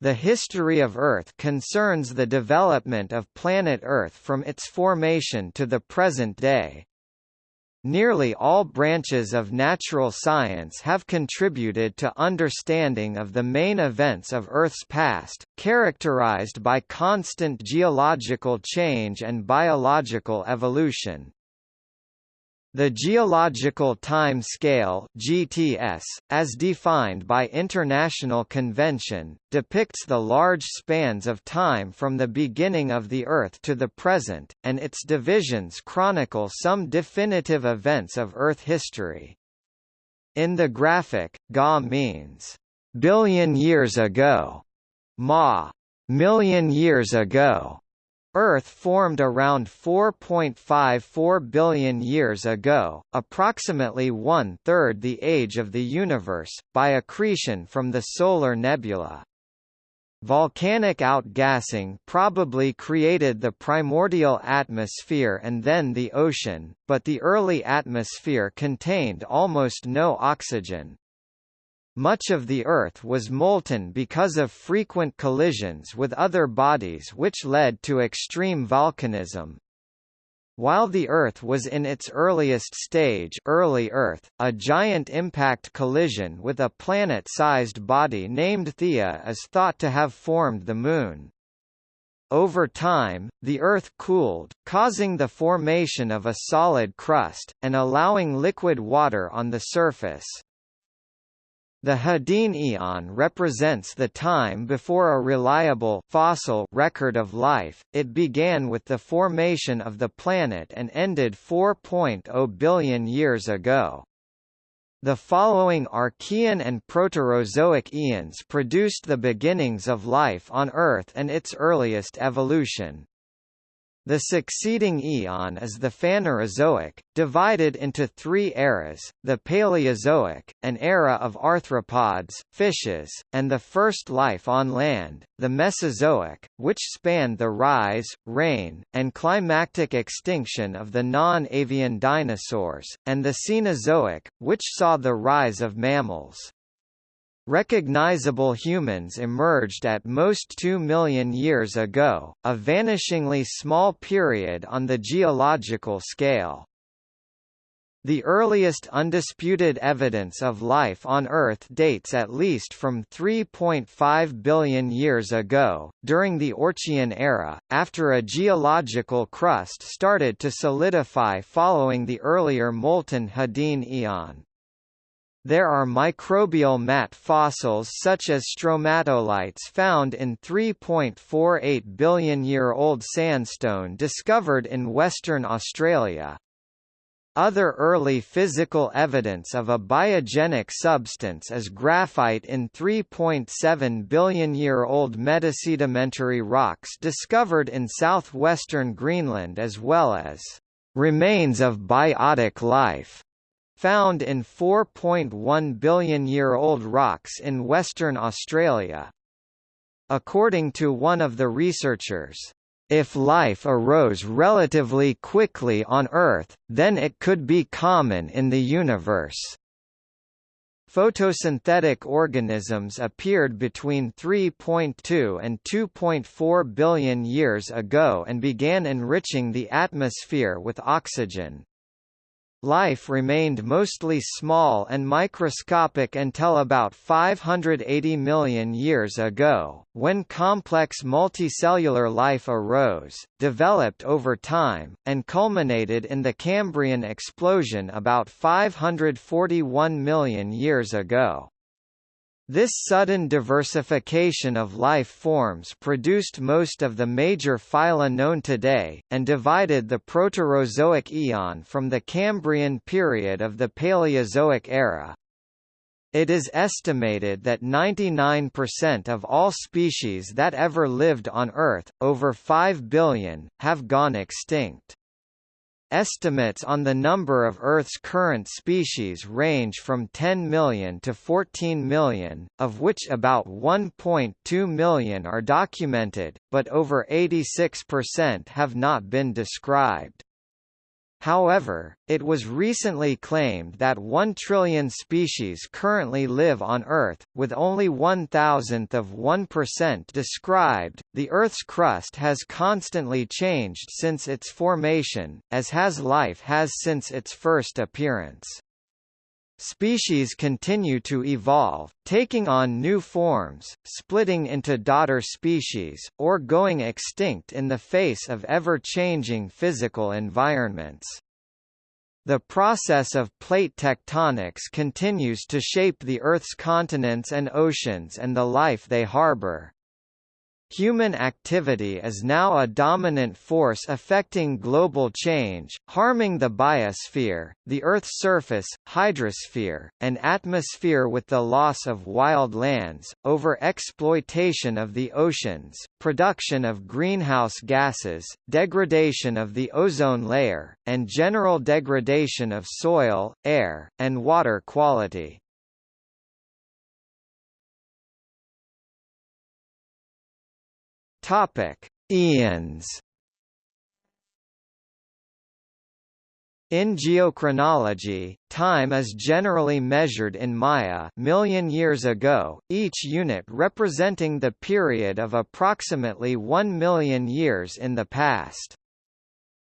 The history of Earth concerns the development of planet Earth from its formation to the present day. Nearly all branches of natural science have contributed to understanding of the main events of Earth's past, characterized by constant geological change and biological evolution. The geological time scale (GTS), as defined by international convention, depicts the large spans of time from the beginning of the Earth to the present, and its divisions chronicle some definitive events of Earth history. In the graphic, Ga means billion years ago, Ma million years ago, Earth formed around 4.54 billion years ago, approximately one-third the age of the universe, by accretion from the solar nebula. Volcanic outgassing probably created the primordial atmosphere and then the ocean, but the early atmosphere contained almost no oxygen. Much of the Earth was molten because of frequent collisions with other bodies which led to extreme volcanism. While the Earth was in its earliest stage early Earth, a giant impact collision with a planet-sized body named Theia is thought to have formed the Moon. Over time, the Earth cooled, causing the formation of a solid crust, and allowing liquid water on the surface. The Hadean eon represents the time before a reliable fossil record of life. It began with the formation of the planet and ended 4.0 billion years ago. The following Archean and Proterozoic eons produced the beginnings of life on Earth and its earliest evolution. The succeeding eon is the Phanerozoic, divided into three eras, the Paleozoic, an era of arthropods, fishes, and the first life on land, the Mesozoic, which spanned the rise, reign, and climactic extinction of the non-avian dinosaurs, and the Cenozoic, which saw the rise of mammals. Recognizable humans emerged at most 2 million years ago, a vanishingly small period on the geological scale. The earliest undisputed evidence of life on Earth dates at least from 3.5 billion years ago, during the Archean era, after a geological crust started to solidify following the earlier molten Hadean eon. There are microbial mat fossils such as stromatolites found in 3.48 billion year old sandstone discovered in Western Australia. Other early physical evidence of a biogenic substance is graphite in 3.7 billion year old metasedimentary rocks discovered in southwestern Greenland as well as remains of biotic life found in 4.1 billion-year-old rocks in Western Australia. According to one of the researchers, if life arose relatively quickly on Earth, then it could be common in the universe. Photosynthetic organisms appeared between 3.2 and 2.4 billion years ago and began enriching the atmosphere with oxygen. Life remained mostly small and microscopic until about 580 million years ago, when complex multicellular life arose, developed over time, and culminated in the Cambrian explosion about 541 million years ago. This sudden diversification of life forms produced most of the major phyla known today, and divided the Proterozoic eon from the Cambrian period of the Paleozoic era. It is estimated that 99% of all species that ever lived on Earth, over 5 billion, have gone extinct. Estimates on the number of Earth's current species range from 10 million to 14 million, of which about 1.2 million are documented, but over 86% have not been described. However, it was recently claimed that 1 trillion species currently live on Earth, with only one thousandth of 1% described. The Earth's crust has constantly changed since its formation, as has life has since its first appearance. Species continue to evolve, taking on new forms, splitting into daughter species, or going extinct in the face of ever-changing physical environments. The process of plate tectonics continues to shape the Earth's continents and oceans and the life they harbor. Human activity is now a dominant force affecting global change, harming the biosphere, the Earth's surface, hydrosphere, and atmosphere with the loss of wild lands, over-exploitation of the oceans, production of greenhouse gases, degradation of the ozone layer, and general degradation of soil, air, and water quality. Topic: Eons. In geochronology, time is generally measured in mya million years ago, each unit representing the period of approximately 1 million years in the past.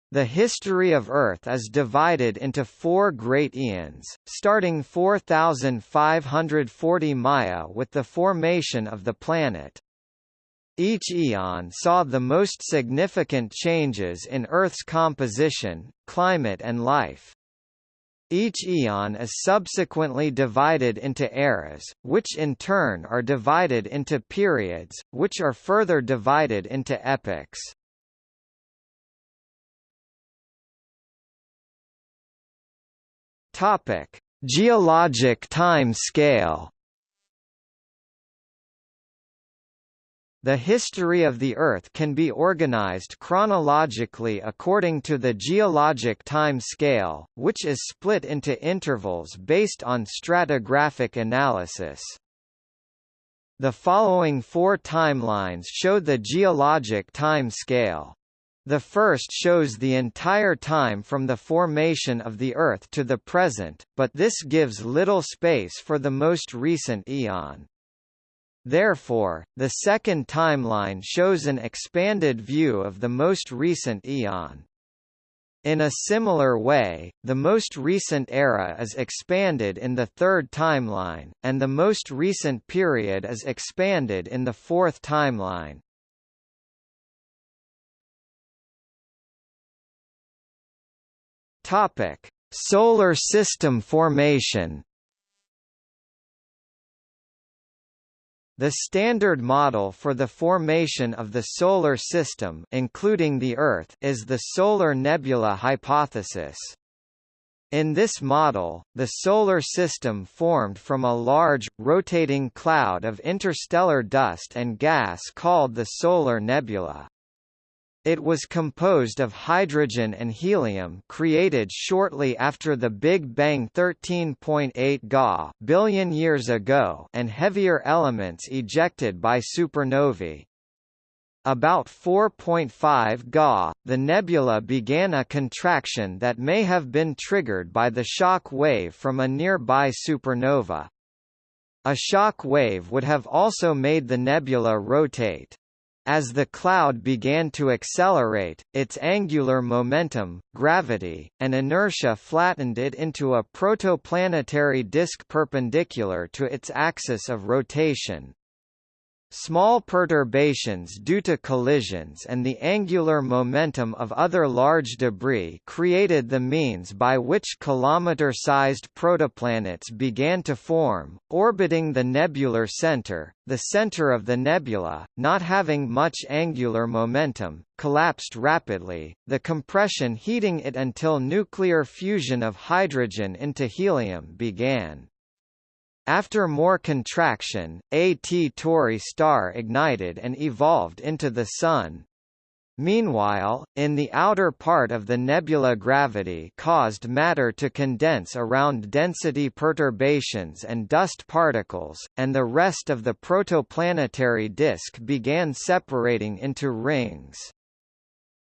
The history of Earth is divided into four great eons, starting 4540 mya with the formation of the planet. Each eon saw the most significant changes in Earth's composition, climate and life. Each eon is subsequently divided into eras, which in turn are divided into periods, which are further divided into epochs. Topic: Geologic time scale. The history of the Earth can be organized chronologically according to the geologic time scale, which is split into intervals based on stratigraphic analysis. The following four timelines show the geologic time scale. The first shows the entire time from the formation of the Earth to the present, but this gives little space for the most recent eon. Therefore, the second timeline shows an expanded view of the most recent eon. In a similar way, the most recent era is expanded in the third timeline, and the most recent period is expanded in the fourth timeline. Topic: Solar System formation The standard model for the formation of the Solar System including the Earth is the solar nebula hypothesis. In this model, the Solar System formed from a large, rotating cloud of interstellar dust and gas called the solar nebula. It was composed of hydrogen and helium created shortly after the Big Bang 13.8 Ga billion years ago and heavier elements ejected by supernovae. About 4.5 Ga, the nebula began a contraction that may have been triggered by the shock wave from a nearby supernova. A shock wave would have also made the nebula rotate. As the cloud began to accelerate, its angular momentum, gravity, and inertia flattened it into a protoplanetary disk perpendicular to its axis of rotation. Small perturbations due to collisions and the angular momentum of other large debris created the means by which kilometer-sized protoplanets began to form, orbiting the nebular center. The center of the nebula, not having much angular momentum, collapsed rapidly, the compression heating it until nuclear fusion of hydrogen into helium began. After more contraction, a T Tauri star ignited and evolved into the Sun. Meanwhile, in the outer part of the nebula gravity caused matter to condense around density perturbations and dust particles, and the rest of the protoplanetary disk began separating into rings.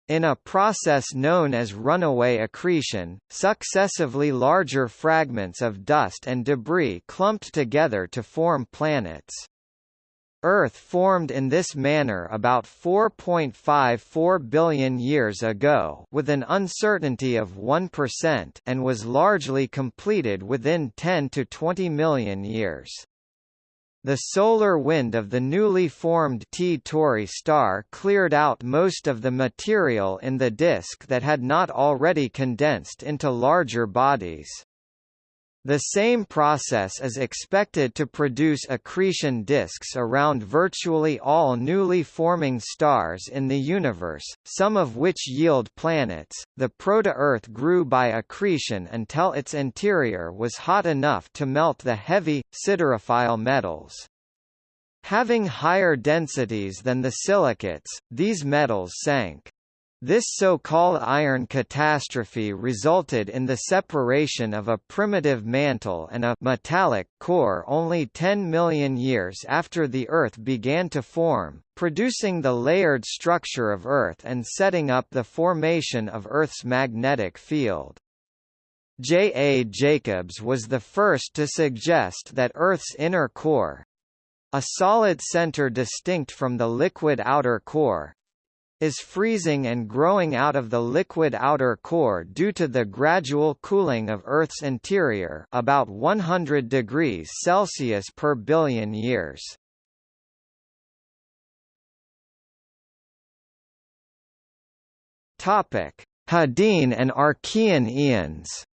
In a process known as runaway accretion, successively larger fragments of dust and debris clumped together to form planets. Earth formed in this manner about 4.54 billion years ago with an uncertainty of 1% and was largely completed within 10 to 20 million years. The solar wind of the newly formed T Tauri star cleared out most of the material in the disk that had not already condensed into larger bodies. The same process is expected to produce accretion disks around virtually all newly forming stars in the universe, some of which yield planets. The proto-Earth grew by accretion until its interior was hot enough to melt the heavy, siderophile metals. Having higher densities than the silicates, these metals sank. This so-called iron catastrophe resulted in the separation of a primitive mantle and a metallic core only 10 million years after the Earth began to form, producing the layered structure of Earth and setting up the formation of Earth's magnetic field. J. A. Jacobs was the first to suggest that Earth's inner core—a solid center distinct from the liquid outer core, is freezing and growing out of the liquid outer core due to the gradual cooling of Earth's interior about 100 degrees Celsius per billion years. Hadean and Archean eons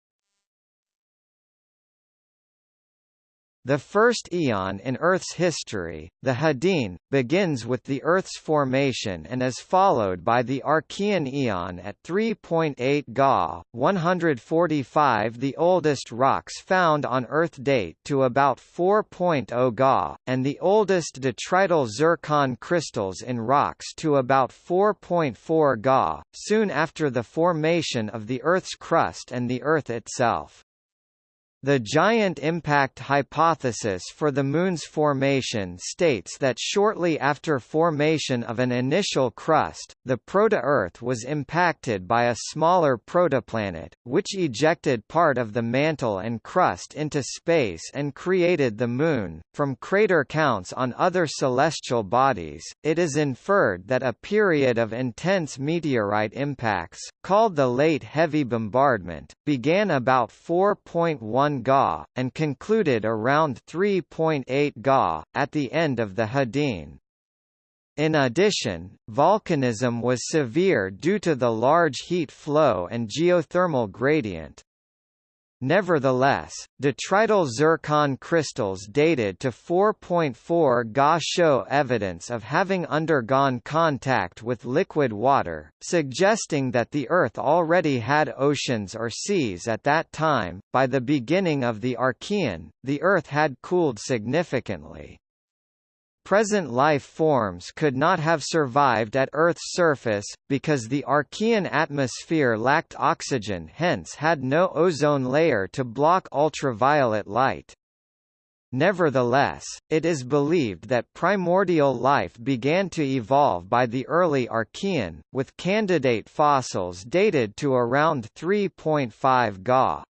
The first eon in Earth's history, the Hadean, begins with the Earth's formation and is followed by the Archean eon at 3.8 Ga, 145 The oldest rocks found on Earth date to about 4.0 Ga, and the oldest detrital zircon crystals in rocks to about 4.4 Ga, soon after the formation of the Earth's crust and the Earth itself. The giant impact hypothesis for the Moon's formation states that shortly after formation of an initial crust, the proto-Earth was impacted by a smaller protoplanet, which ejected part of the mantle and crust into space and created the Moon. From crater counts on other celestial bodies, it is inferred that a period of intense meteorite impacts, called the Late Heavy Bombardment, began about 4.1 Ga, and concluded around 3.8 Ga, at the end of the Hadean. In addition, volcanism was severe due to the large heat flow and geothermal gradient. Nevertheless, detrital zircon crystals dated to 4.4 Ga show evidence of having undergone contact with liquid water, suggesting that the Earth already had oceans or seas at that time. By the beginning of the Archean, the Earth had cooled significantly. Present life forms could not have survived at Earth's surface, because the Archean atmosphere lacked oxygen hence had no ozone layer to block ultraviolet light. Nevertheless, it is believed that primordial life began to evolve by the early Archean, with candidate fossils dated to around 3.5 Ga.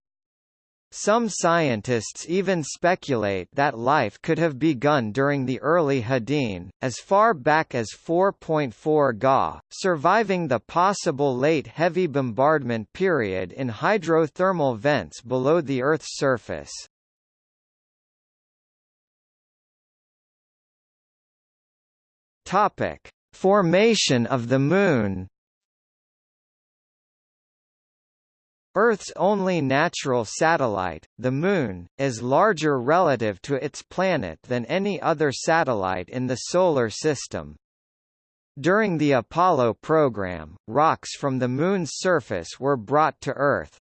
Some scientists even speculate that life could have begun during the early Hadean, as far back as 4.4 Ga, surviving the possible late heavy bombardment period in hydrothermal vents below the Earth's surface. Formation of the Moon Earth's only natural satellite, the Moon, is larger relative to its planet than any other satellite in the Solar System. During the Apollo program, rocks from the Moon's surface were brought to Earth.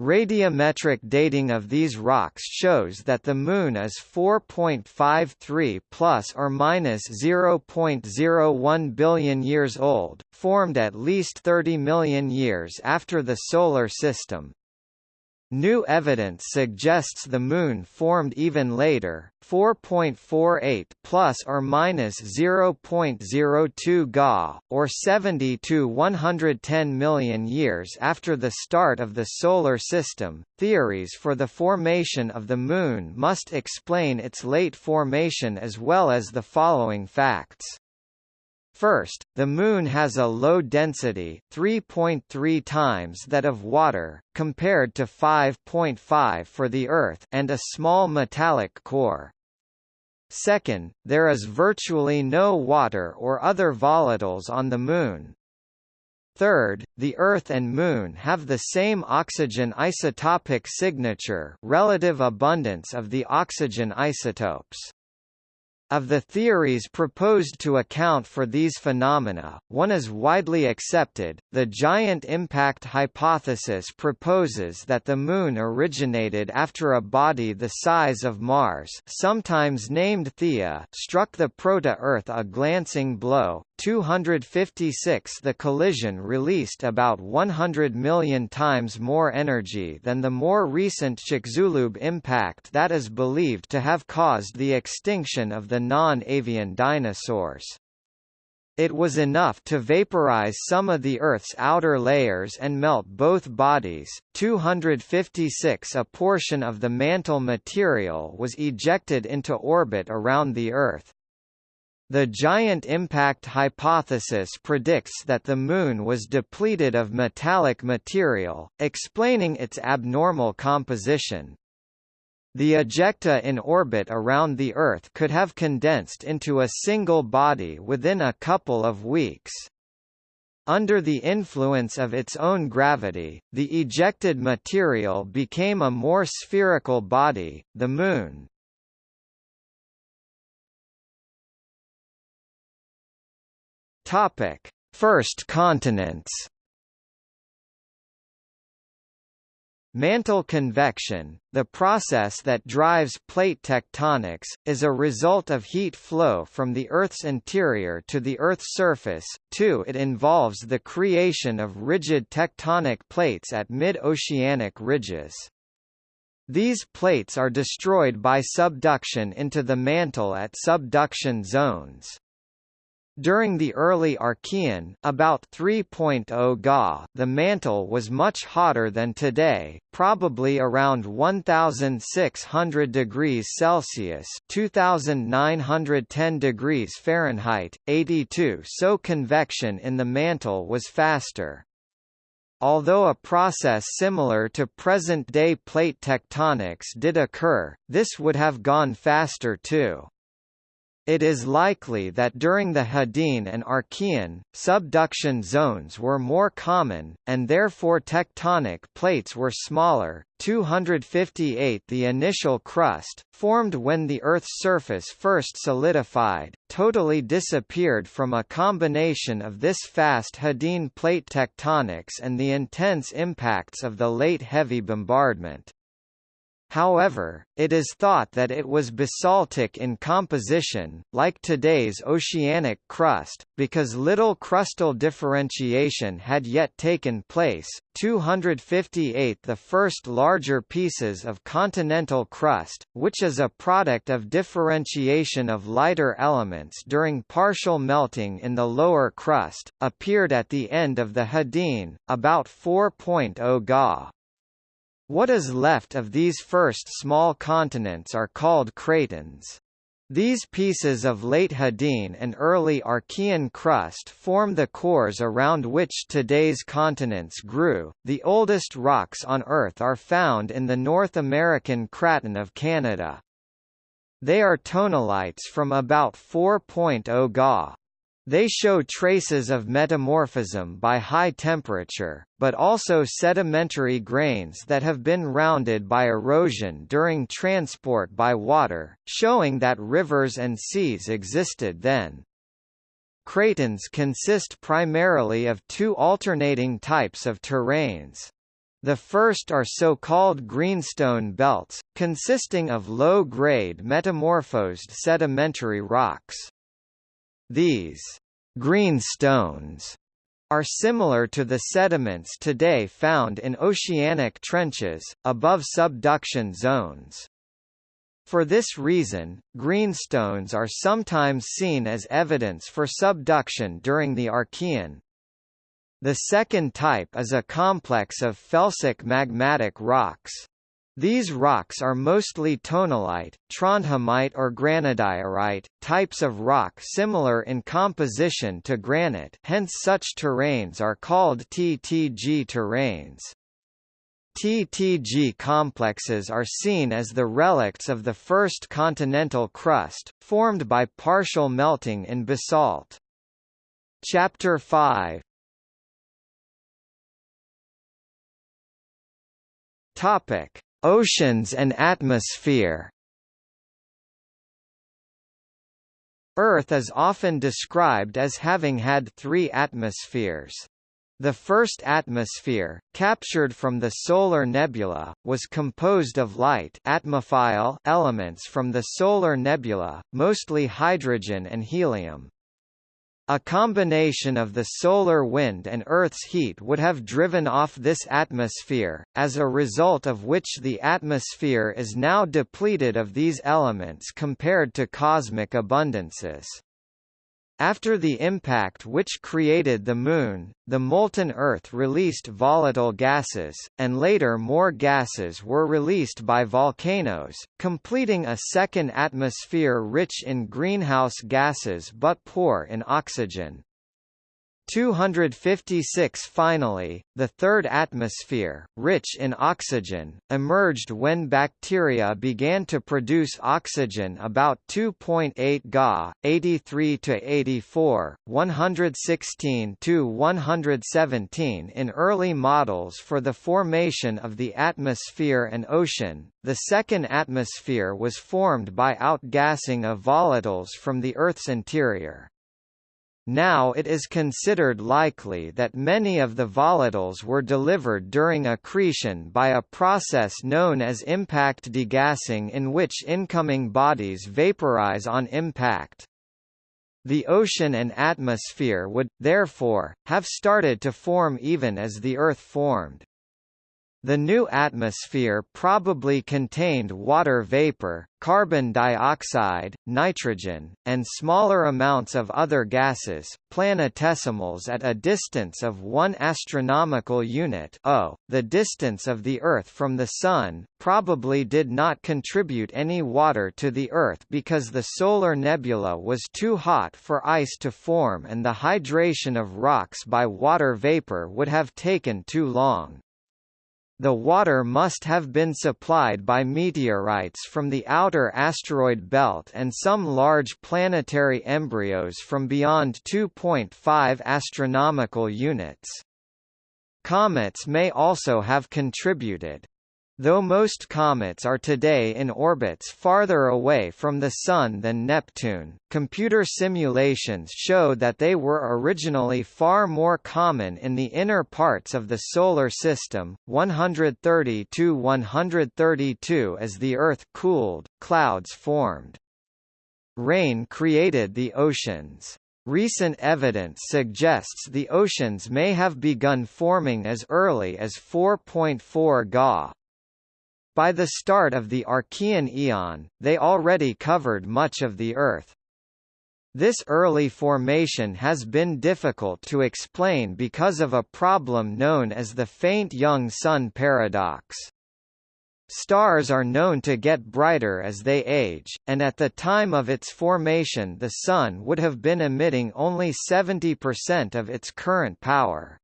Radiometric dating of these rocks shows that the Moon is 4.53 plus or minus 0.01 billion years old, formed at least 30 million years after the Solar System. New evidence suggests the Moon formed even later, 4.48 plus or minus 0.02 Ga, or 70 to 110 million years after the start of the Solar System. Theories for the formation of the Moon must explain its late formation as well as the following facts. First, the Moon has a low density 3.3 times that of water, compared to 5.5 for the Earth and a small metallic core. Second, there is virtually no water or other volatiles on the Moon. Third, the Earth and Moon have the same oxygen isotopic signature relative abundance of the oxygen isotopes. Of the theories proposed to account for these phenomena, one is widely accepted. The giant impact hypothesis proposes that the Moon originated after a body the size of Mars, sometimes named Theia, struck the proto-Earth a glancing blow, 256 The collision released about 100 million times more energy than the more recent Chicxulub impact that is believed to have caused the extinction of the non-avian dinosaurs. It was enough to vaporize some of the Earth's outer layers and melt both bodies. 256 A portion of the mantle material was ejected into orbit around the Earth, the giant impact hypothesis predicts that the Moon was depleted of metallic material, explaining its abnormal composition. The ejecta in orbit around the Earth could have condensed into a single body within a couple of weeks. Under the influence of its own gravity, the ejected material became a more spherical body, the Moon. Topic: First continents. Mantle convection, the process that drives plate tectonics, is a result of heat flow from the Earth's interior to the Earth's surface. 2. It involves the creation of rigid tectonic plates at mid-oceanic ridges. These plates are destroyed by subduction into the mantle at subduction zones. During the early Archean about 3.0 Ga, the mantle was much hotter than today, probably around 1600 degrees Celsius, 2910 degrees Fahrenheit, 82. So convection in the mantle was faster. Although a process similar to present-day plate tectonics did occur, this would have gone faster too. It is likely that during the Hadean and Archean, subduction zones were more common, and therefore tectonic plates were smaller. 258 The initial crust, formed when the Earth's surface first solidified, totally disappeared from a combination of this fast Hadean plate tectonics and the intense impacts of the late heavy bombardment. However, it is thought that it was basaltic in composition, like today's oceanic crust, because little crustal differentiation had yet taken place. 258 The first larger pieces of continental crust, which is a product of differentiation of lighter elements during partial melting in the lower crust, appeared at the end of the Hadean, about 4.0 Ga. What is left of these first small continents are called cratons. These pieces of late Hadean and early Archean crust form the cores around which today's continents grew. The oldest rocks on Earth are found in the North American Craton of Canada. They are tonalites from about 4.0 Ga. They show traces of metamorphism by high temperature, but also sedimentary grains that have been rounded by erosion during transport by water, showing that rivers and seas existed then. Cratons consist primarily of two alternating types of terrains. The first are so-called greenstone belts, consisting of low-grade metamorphosed sedimentary rocks. These greenstones are similar to the sediments today found in oceanic trenches, above subduction zones. For this reason, greenstones are sometimes seen as evidence for subduction during the Archean. The second type is a complex of felsic magmatic rocks. These rocks are mostly tonalite, trondhjemite or granodiorite, types of rock similar in composition to granite hence such terrains are called TTG terrains. TTG complexes are seen as the relicts of the first continental crust, formed by partial melting in basalt. Chapter 5 Topic Oceans and atmosphere Earth is often described as having had three atmospheres. The first atmosphere, captured from the solar nebula, was composed of light elements from the solar nebula, mostly hydrogen and helium. A combination of the solar wind and Earth's heat would have driven off this atmosphere, as a result of which the atmosphere is now depleted of these elements compared to cosmic abundances. After the impact which created the Moon, the molten Earth released volatile gases, and later more gases were released by volcanoes, completing a second atmosphere rich in greenhouse gases but poor in oxygen. 256 Finally, the third atmosphere, rich in oxygen, emerged when bacteria began to produce oxygen about 2.8 Ga, 83 to 84, 116 to 117 in early models for the formation of the atmosphere and ocean. The second atmosphere was formed by outgassing of volatiles from the Earth's interior. Now it is considered likely that many of the volatiles were delivered during accretion by a process known as impact degassing in which incoming bodies vaporize on impact. The ocean and atmosphere would, therefore, have started to form even as the Earth formed. The new atmosphere probably contained water vapor, carbon dioxide, nitrogen, and smaller amounts of other gases, planetesimals at a distance of 1 astronomical unit o. The distance of the Earth from the Sun, probably did not contribute any water to the Earth because the solar nebula was too hot for ice to form and the hydration of rocks by water vapor would have taken too long. The water must have been supplied by meteorites from the outer asteroid belt and some large planetary embryos from beyond 2.5 astronomical units. Comets may also have contributed. Though most comets are today in orbits farther away from the Sun than Neptune, computer simulations show that they were originally far more common in the inner parts of the Solar System. 130 to 132 As the Earth cooled, clouds formed. Rain created the oceans. Recent evidence suggests the oceans may have begun forming as early as 4.4 Ga, by the start of the Archean eon, they already covered much of the Earth. This early formation has been difficult to explain because of a problem known as the faint young sun paradox. Stars are known to get brighter as they age, and at the time of its formation the Sun would have been emitting only 70% of its current power.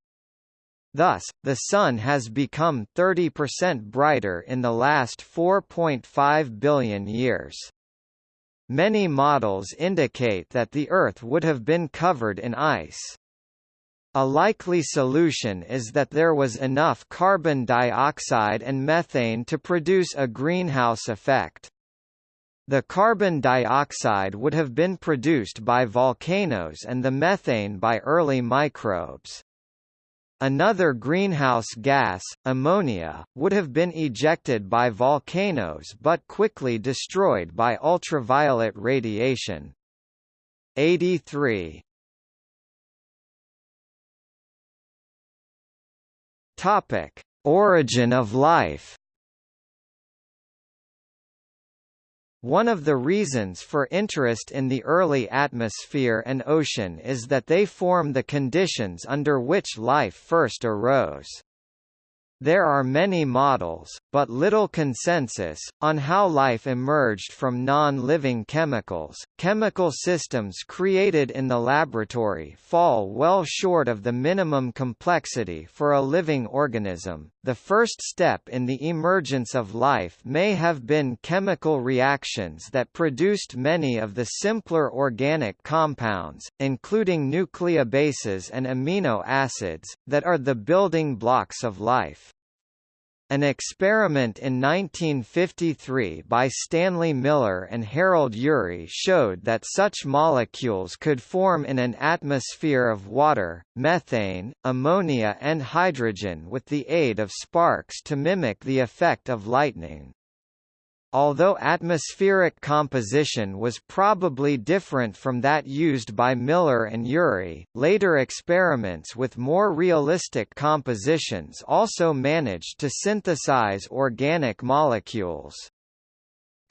Thus, the Sun has become 30% brighter in the last 4.5 billion years. Many models indicate that the Earth would have been covered in ice. A likely solution is that there was enough carbon dioxide and methane to produce a greenhouse effect. The carbon dioxide would have been produced by volcanoes and the methane by early microbes. Another greenhouse gas, ammonia, would have been ejected by volcanoes but quickly destroyed by ultraviolet radiation. 83 Topic: Origin of life One of the reasons for interest in the early atmosphere and ocean is that they form the conditions under which life first arose. There are many models, but little consensus, on how life emerged from non-living chemicals. Chemical systems created in the laboratory fall well short of the minimum complexity for a living organism. The first step in the emergence of life may have been chemical reactions that produced many of the simpler organic compounds, including nucleobases and amino acids, that are the building blocks of life. An experiment in 1953 by Stanley Miller and Harold Urey showed that such molecules could form in an atmosphere of water, methane, ammonia and hydrogen with the aid of sparks to mimic the effect of lightning. Although atmospheric composition was probably different from that used by Miller and Urey, later experiments with more realistic compositions also managed to synthesize organic molecules.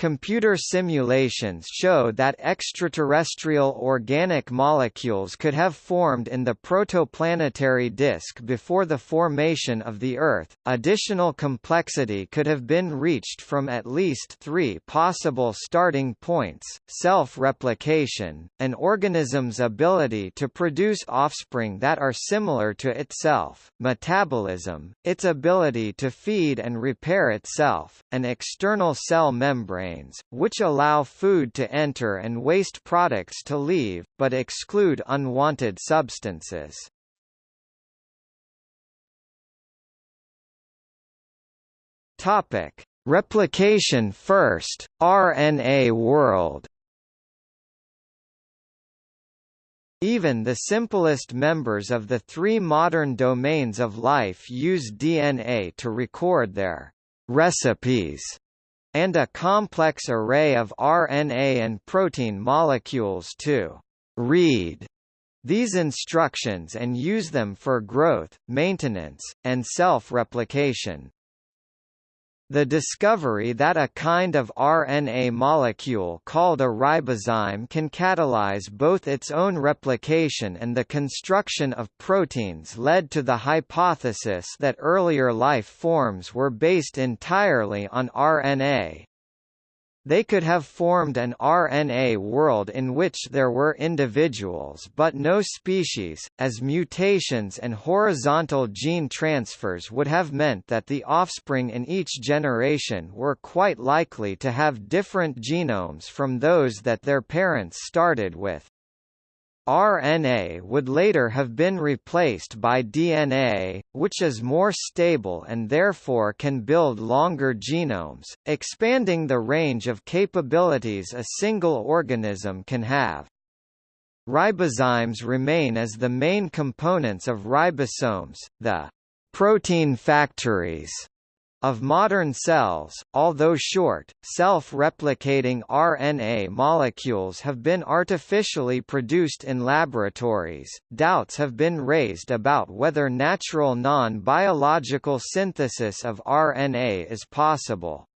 Computer simulations show that extraterrestrial organic molecules could have formed in the protoplanetary disk before the formation of the Earth. Additional complexity could have been reached from at least three possible starting points self replication, an organism's ability to produce offspring that are similar to itself, metabolism, its ability to feed and repair itself, an external cell membrane which allow food to enter and waste products to leave, but exclude unwanted substances. Topic: Replication first, RNA world. Even the simplest members of the three modern domains of life use DNA to record their recipes and a complex array of RNA and protein molecules to read these instructions and use them for growth, maintenance, and self-replication. The discovery that a kind of RNA molecule called a ribozyme can catalyze both its own replication and the construction of proteins led to the hypothesis that earlier life forms were based entirely on RNA. They could have formed an RNA world in which there were individuals but no species, as mutations and horizontal gene transfers would have meant that the offspring in each generation were quite likely to have different genomes from those that their parents started with. RNA would later have been replaced by DNA, which is more stable and therefore can build longer genomes, expanding the range of capabilities a single organism can have. Ribozymes remain as the main components of ribosomes, the protein factories of modern cells, although short, self-replicating RNA molecules have been artificially produced in laboratories. Doubts have been raised about whether natural non-biological synthesis of RNA is possible.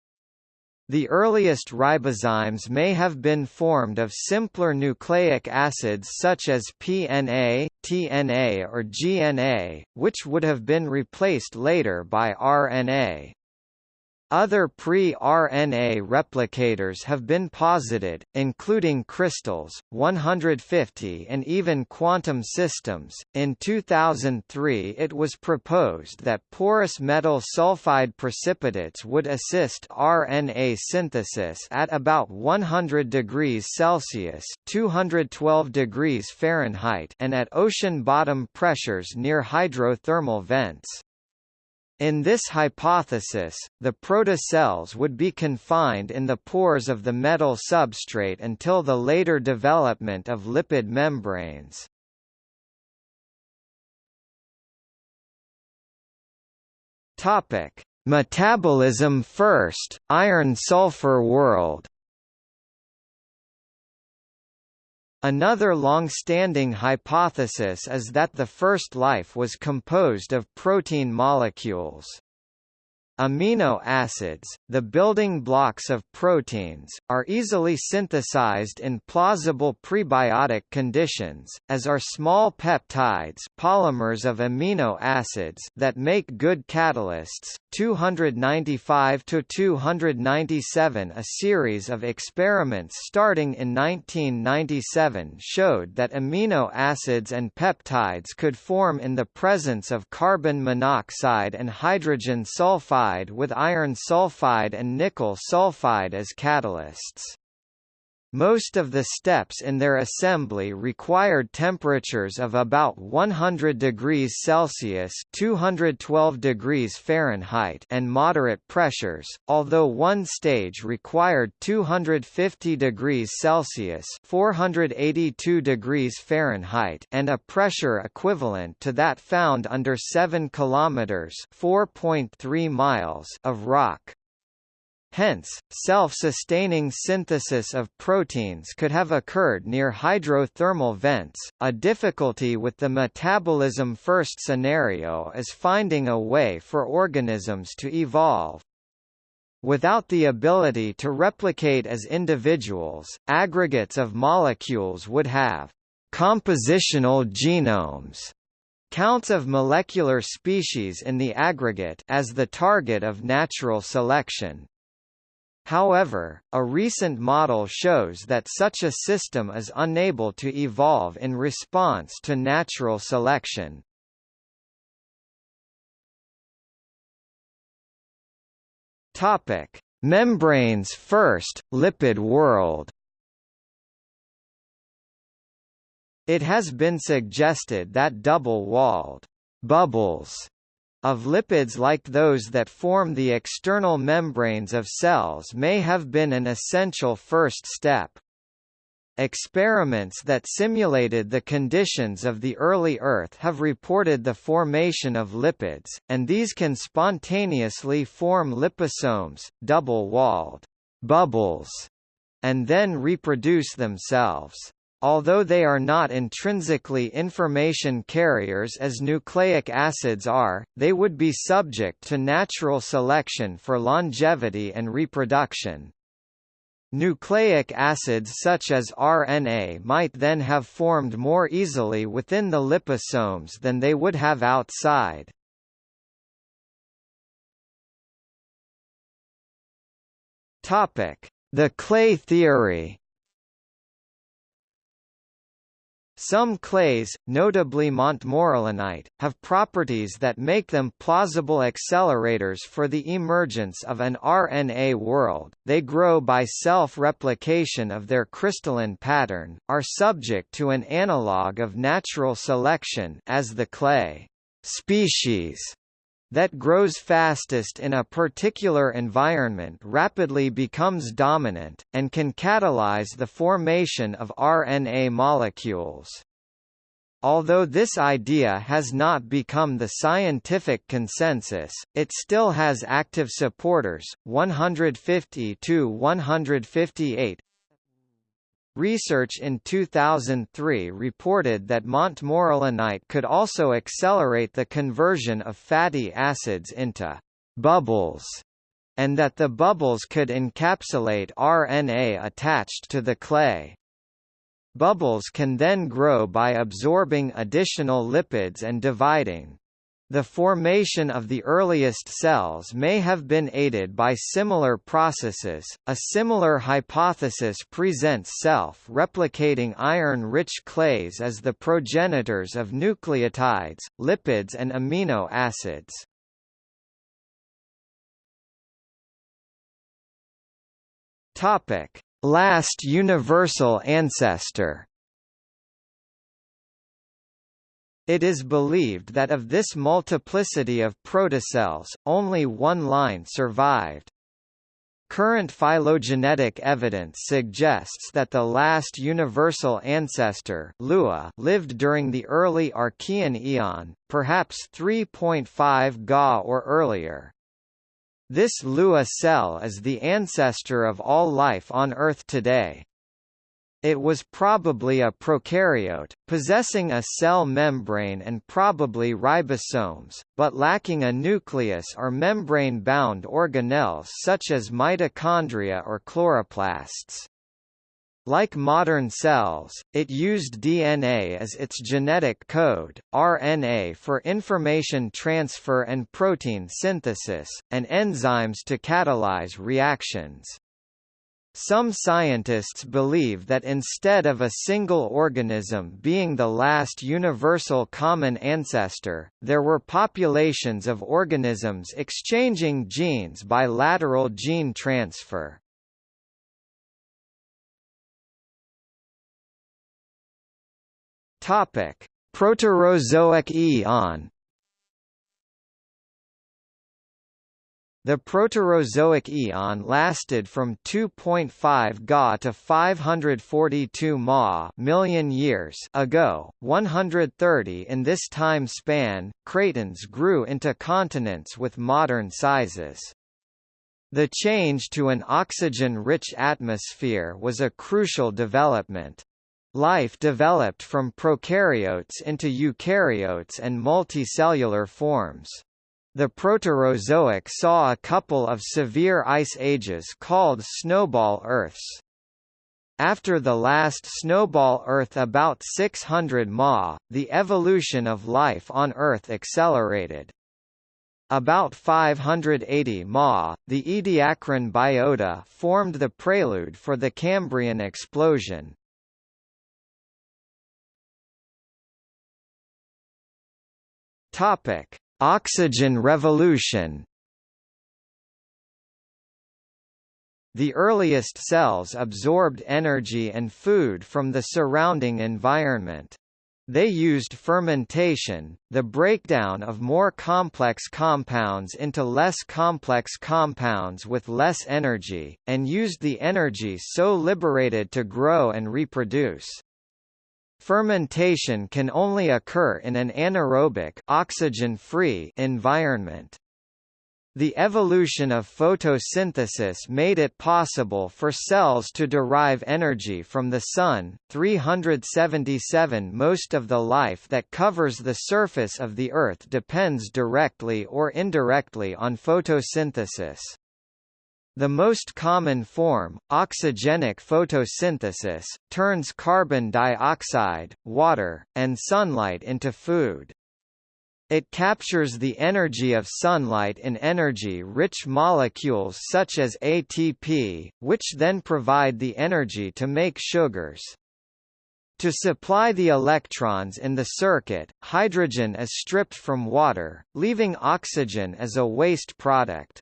The earliest ribozymes may have been formed of simpler nucleic acids such as PNA, TNA or GNA, which would have been replaced later by RNA. Other pre-RNA replicators have been posited, including crystals, 150 and even quantum systems. In 2003 it was proposed that porous metal sulfide precipitates would assist RNA synthesis at about 100 degrees Celsius (212 degrees Fahrenheit) and at ocean bottom pressures near hydrothermal vents. In this hypothesis, the protocells would be confined in the pores of the metal substrate until the later development of lipid membranes. Topic: Metabolism first, iron-sulfur world. Another long-standing hypothesis is that the first life was composed of protein molecules. Amino acids, the building blocks of proteins, are easily synthesized in plausible prebiotic conditions, as are small peptides polymers of amino acids that make good catalysts. 295 to 297 A series of experiments starting in 1997 showed that amino acids and peptides could form in the presence of carbon monoxide and hydrogen sulfide with iron sulfide and nickel sulfide as catalysts. Most of the steps in their assembly required temperatures of about 100 degrees Celsius (212 degrees Fahrenheit) and moderate pressures, although one stage required 250 degrees Celsius (482 degrees Fahrenheit) and a pressure equivalent to that found under 7 kilometers (4.3 miles) of rock. Hence, self-sustaining synthesis of proteins could have occurred near hydrothermal vents. A difficulty with the metabolism first scenario is finding a way for organisms to evolve. Without the ability to replicate as individuals, aggregates of molecules would have compositional genomes counts of molecular species in the aggregate as the target of natural selection. However, a recent model shows that such a system is unable to evolve in response to natural selection. Topic: Membranes first, lipid world. It has been suggested that double-walled bubbles of lipids like those that form the external membranes of cells may have been an essential first step. Experiments that simulated the conditions of the early Earth have reported the formation of lipids, and these can spontaneously form liposomes, double-walled bubbles, and then reproduce themselves. Although they are not intrinsically information carriers as nucleic acids are, they would be subject to natural selection for longevity and reproduction. Nucleic acids such as RNA might then have formed more easily within the liposomes than they would have outside. The clay theory Some clays, notably montmorillonite, have properties that make them plausible accelerators for the emergence of an RNA world. They grow by self-replication of their crystalline pattern, are subject to an analog of natural selection as the clay species that grows fastest in a particular environment rapidly becomes dominant, and can catalyze the formation of RNA molecules. Although this idea has not become the scientific consensus, it still has active supporters, 150 to 158 Research in 2003 reported that montmorillonite could also accelerate the conversion of fatty acids into bubbles, and that the bubbles could encapsulate RNA attached to the clay. Bubbles can then grow by absorbing additional lipids and dividing. The formation of the earliest cells may have been aided by similar processes. A similar hypothesis presents self-replicating iron-rich clays as the progenitors of nucleotides, lipids and amino acids. Topic: Last universal ancestor. It is believed that of this multiplicity of protocells, only one line survived. Current phylogenetic evidence suggests that the last universal ancestor Lua lived during the early Archean eon, perhaps 3.5 Ga or earlier. This Lua cell is the ancestor of all life on Earth today. It was probably a prokaryote, possessing a cell membrane and probably ribosomes, but lacking a nucleus or membrane-bound organelles such as mitochondria or chloroplasts. Like modern cells, it used DNA as its genetic code, RNA for information transfer and protein synthesis, and enzymes to catalyze reactions. Some scientists believe that instead of a single organism being the last universal common ancestor, there were populations of organisms exchanging genes by lateral gene transfer. Topic: Proterozoic eon. The Proterozoic eon lasted from 2.5 Ga to 542 Ma million years ago. 130 in this time span, cratons grew into continents with modern sizes. The change to an oxygen-rich atmosphere was a crucial development. Life developed from prokaryotes into eukaryotes and multicellular forms. The Proterozoic saw a couple of severe ice ages called snowball Earths. After the last snowball Earth about 600 Ma, the evolution of life on Earth accelerated. About 580 Ma, the Ediacaran biota formed the prelude for the Cambrian explosion, Topic: Oxygen revolution. The earliest cells absorbed energy and food from the surrounding environment. They used fermentation, the breakdown of more complex compounds into less complex compounds with less energy, and used the energy so liberated to grow and reproduce. Fermentation can only occur in an anaerobic oxygen-free environment. The evolution of photosynthesis made it possible for cells to derive energy from the Sun. 377 Most of the life that covers the surface of the Earth depends directly or indirectly on photosynthesis. The most common form, oxygenic photosynthesis, turns carbon dioxide, water, and sunlight into food. It captures the energy of sunlight in energy-rich molecules such as ATP, which then provide the energy to make sugars. To supply the electrons in the circuit, hydrogen is stripped from water, leaving oxygen as a waste product.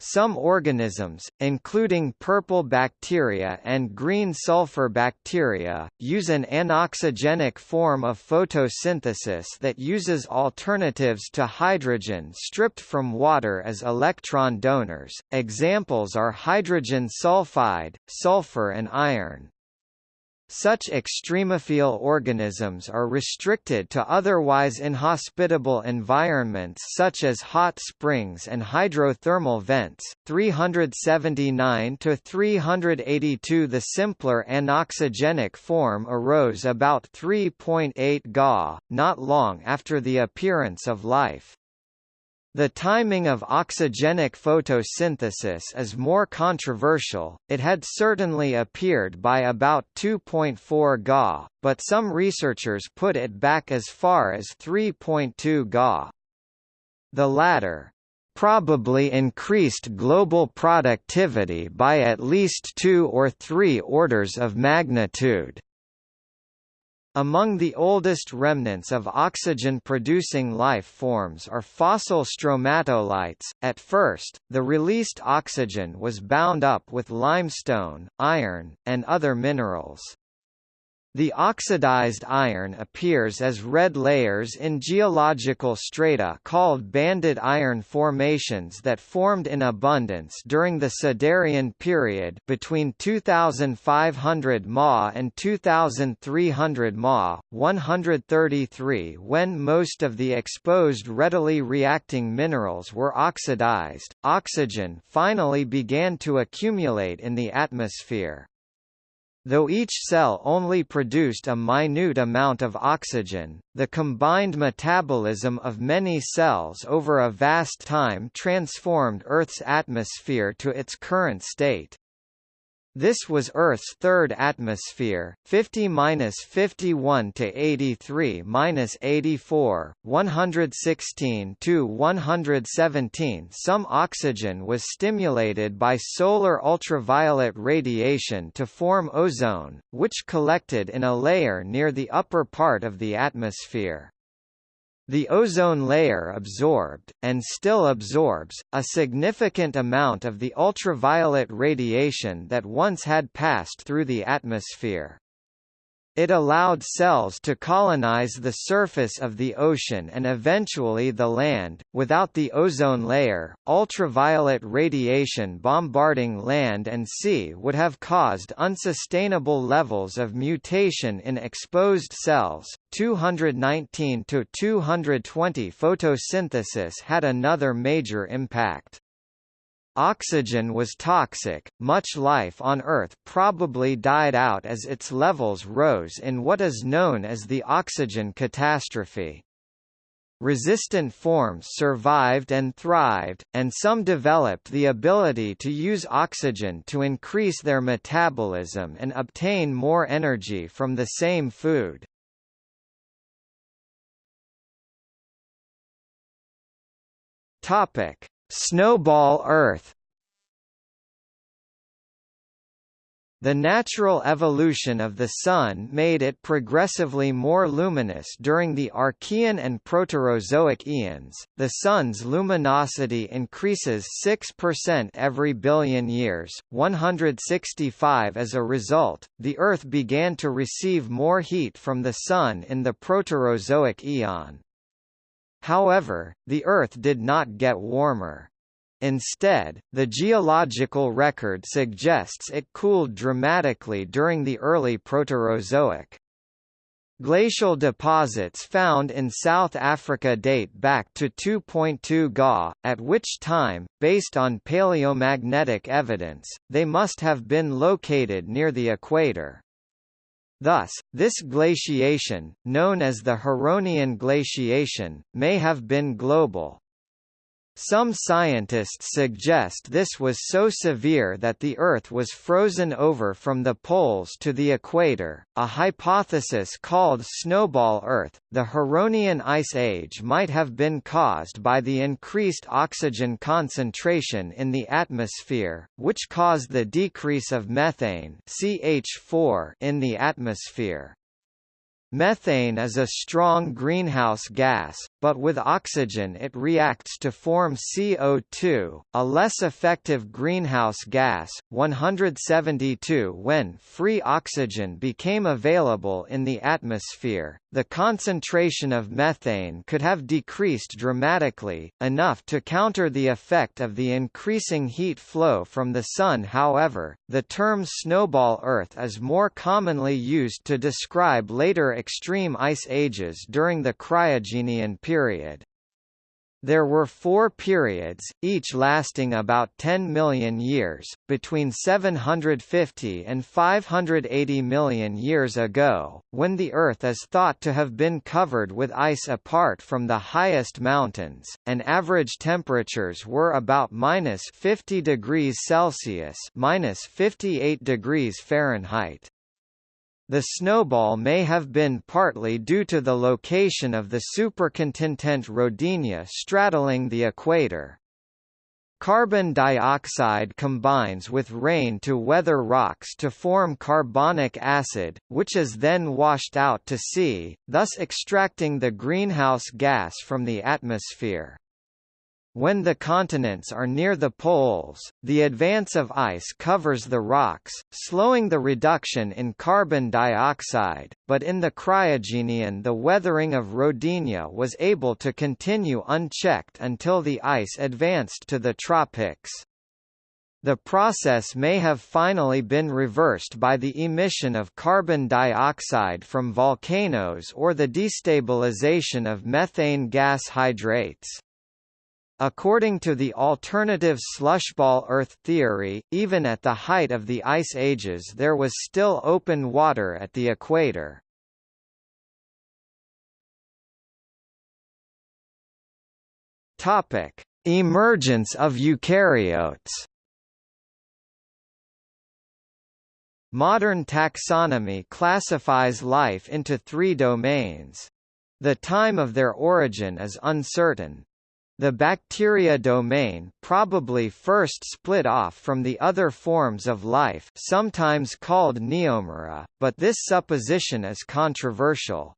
Some organisms, including purple bacteria and green sulfur bacteria, use an anoxygenic form of photosynthesis that uses alternatives to hydrogen stripped from water as electron donors. Examples are hydrogen sulfide, sulfur and iron. Such extremophile organisms are restricted to otherwise inhospitable environments such as hot springs and hydrothermal vents. 379 to 382 The simpler anoxygenic form arose about 3.8 Ga, not long after the appearance of life. The timing of oxygenic photosynthesis is more controversial, it had certainly appeared by about 2.4 Ga, but some researchers put it back as far as 3.2 Ga. The latter, probably increased global productivity by at least two or three orders of magnitude. Among the oldest remnants of oxygen-producing life forms are fossil stromatolites. At first, the released oxygen was bound up with limestone, iron, and other minerals. The oxidized iron appears as red layers in geological strata called banded iron formations that formed in abundance during the Siderian period between 2500 Ma and 2300 Ma, 133 when most of the exposed readily reacting minerals were oxidized. Oxygen finally began to accumulate in the atmosphere. Though each cell only produced a minute amount of oxygen, the combined metabolism of many cells over a vast time transformed Earth's atmosphere to its current state. This was Earth's third atmosphere, 50–51 to 83–84, 116 to 117. Some oxygen was stimulated by solar ultraviolet radiation to form ozone, which collected in a layer near the upper part of the atmosphere. The ozone layer absorbed, and still absorbs, a significant amount of the ultraviolet radiation that once had passed through the atmosphere. It allowed cells to colonize the surface of the ocean and eventually the land. Without the ozone layer, ultraviolet radiation bombarding land and sea would have caused unsustainable levels of mutation in exposed cells. 219 to 220 photosynthesis had another major impact. Oxygen was toxic, much life on Earth probably died out as its levels rose in what is known as the oxygen catastrophe. Resistant forms survived and thrived, and some developed the ability to use oxygen to increase their metabolism and obtain more energy from the same food. Topic: Snowball Earth The natural evolution of the Sun made it progressively more luminous during the Archean and Proterozoic eons. The Sun's luminosity increases 6% every billion years, 165 as a result. The Earth began to receive more heat from the Sun in the Proterozoic eon. However, the Earth did not get warmer. Instead, the geological record suggests it cooled dramatically during the early Proterozoic. Glacial deposits found in South Africa date back to 2.2 Ga, at which time, based on paleomagnetic evidence, they must have been located near the equator. Thus, this glaciation, known as the Huronian glaciation, may have been global. Some scientists suggest this was so severe that the Earth was frozen over from the poles to the equator, a hypothesis called snowball Earth. The Huronian Ice Age might have been caused by the increased oxygen concentration in the atmosphere, which caused the decrease of methane CH4 in the atmosphere. Methane is a strong greenhouse gas, but with oxygen it reacts to form CO2, a less effective greenhouse gas. 172 When free oxygen became available in the atmosphere, the concentration of methane could have decreased dramatically, enough to counter the effect of the increasing heat flow from the Sun however, the term snowball Earth is more commonly used to describe later extreme ice ages during the Cryogenian period. There were four periods, each lasting about 10 million years, between 750 and 580 million years ago, when the Earth is thought to have been covered with ice apart from the highest mountains, and average temperatures were about minus 50 degrees Celsius minus 58 degrees Fahrenheit. The snowball may have been partly due to the location of the supercontinent Rodinia straddling the equator. Carbon dioxide combines with rain to weather rocks to form carbonic acid, which is then washed out to sea, thus extracting the greenhouse gas from the atmosphere. When the continents are near the poles, the advance of ice covers the rocks, slowing the reduction in carbon dioxide, but in the Cryogenian the weathering of Rodinia was able to continue unchecked until the ice advanced to the tropics. The process may have finally been reversed by the emission of carbon dioxide from volcanoes or the destabilization of methane gas hydrates. According to the alternative slushball Earth theory, even at the height of the ice ages there was still open water at the equator. Topic: Emergence of eukaryotes. Modern taxonomy classifies life into three domains. The time of their origin is uncertain. The bacteria domain probably first split off from the other forms of life sometimes called neomorpha, but this supposition is controversial.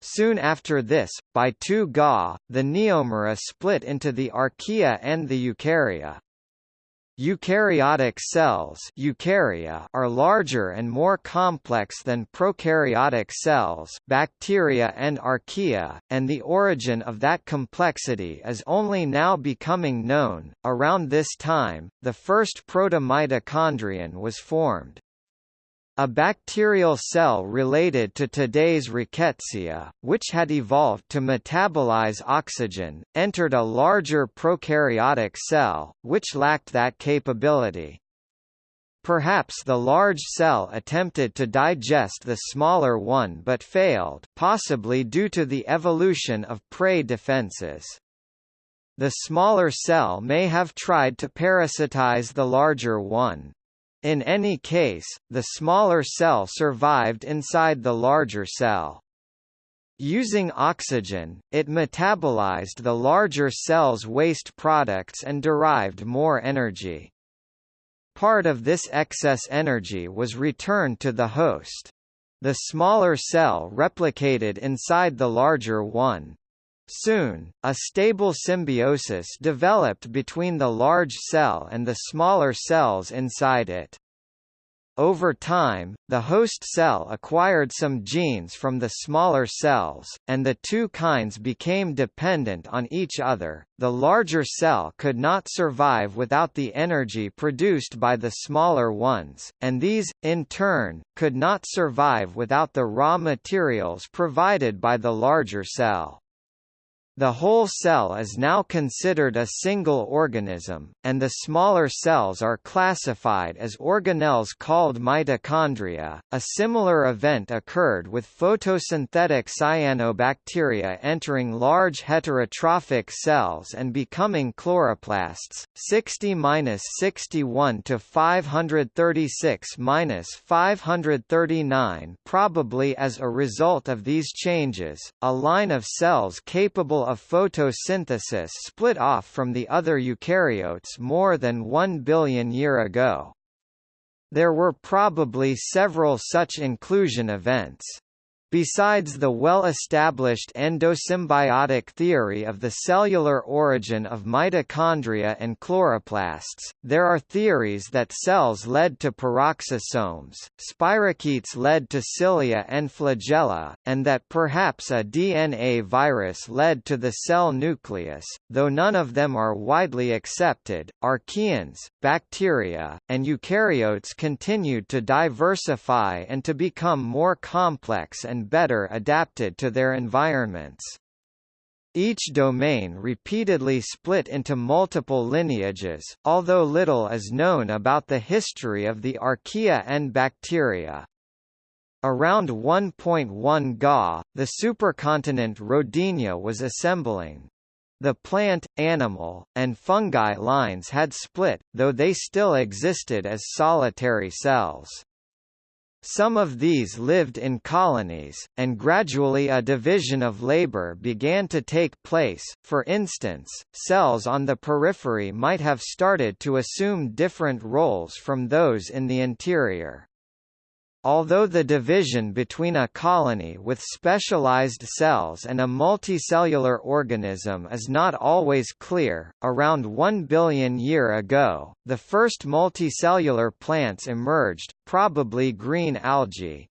Soon after this, by 2 Ga, the Neomorpha split into the archaea and the eukarya. Eukaryotic cells eukarya are larger and more complex than prokaryotic cells bacteria and archaea, and the origin of that complexity is only now becoming known. Around this time, the first protomitochondrion was formed. A bacterial cell related to today's rickettsia, which had evolved to metabolize oxygen, entered a larger prokaryotic cell, which lacked that capability. Perhaps the large cell attempted to digest the smaller one but failed possibly due to the evolution of prey defenses. The smaller cell may have tried to parasitize the larger one. In any case, the smaller cell survived inside the larger cell. Using oxygen, it metabolized the larger cell's waste products and derived more energy. Part of this excess energy was returned to the host. The smaller cell replicated inside the larger one. Soon, a stable symbiosis developed between the large cell and the smaller cells inside it. Over time, the host cell acquired some genes from the smaller cells, and the two kinds became dependent on each other. The larger cell could not survive without the energy produced by the smaller ones, and these, in turn, could not survive without the raw materials provided by the larger cell. The whole cell is now considered a single organism, and the smaller cells are classified as organelles called mitochondria. A similar event occurred with photosynthetic cyanobacteria entering large heterotrophic cells and becoming chloroplasts. 60-61 to 536-539 probably as a result of these changes, a line of cells capable of photosynthesis split off from the other eukaryotes more than 1 billion year ago. There were probably several such inclusion events. Besides the well-established endosymbiotic theory of the cellular origin of mitochondria and chloroplasts, there are theories that cells led to peroxisomes, spirochetes led to cilia and flagella, and that perhaps a DNA virus led to the cell nucleus, though none of them are widely accepted. Archaeans, bacteria, and eukaryotes continued to diversify and to become more complex and and better adapted to their environments. Each domain repeatedly split into multiple lineages, although little is known about the history of the archaea and bacteria. Around 1.1 Ga, the supercontinent Rodinia was assembling. The plant, animal, and fungi lines had split, though they still existed as solitary cells. Some of these lived in colonies, and gradually a division of labor began to take place, for instance, cells on the periphery might have started to assume different roles from those in the interior. Although the division between a colony with specialized cells and a multicellular organism is not always clear, around 1 billion year ago, the first multicellular plants emerged, probably green algae.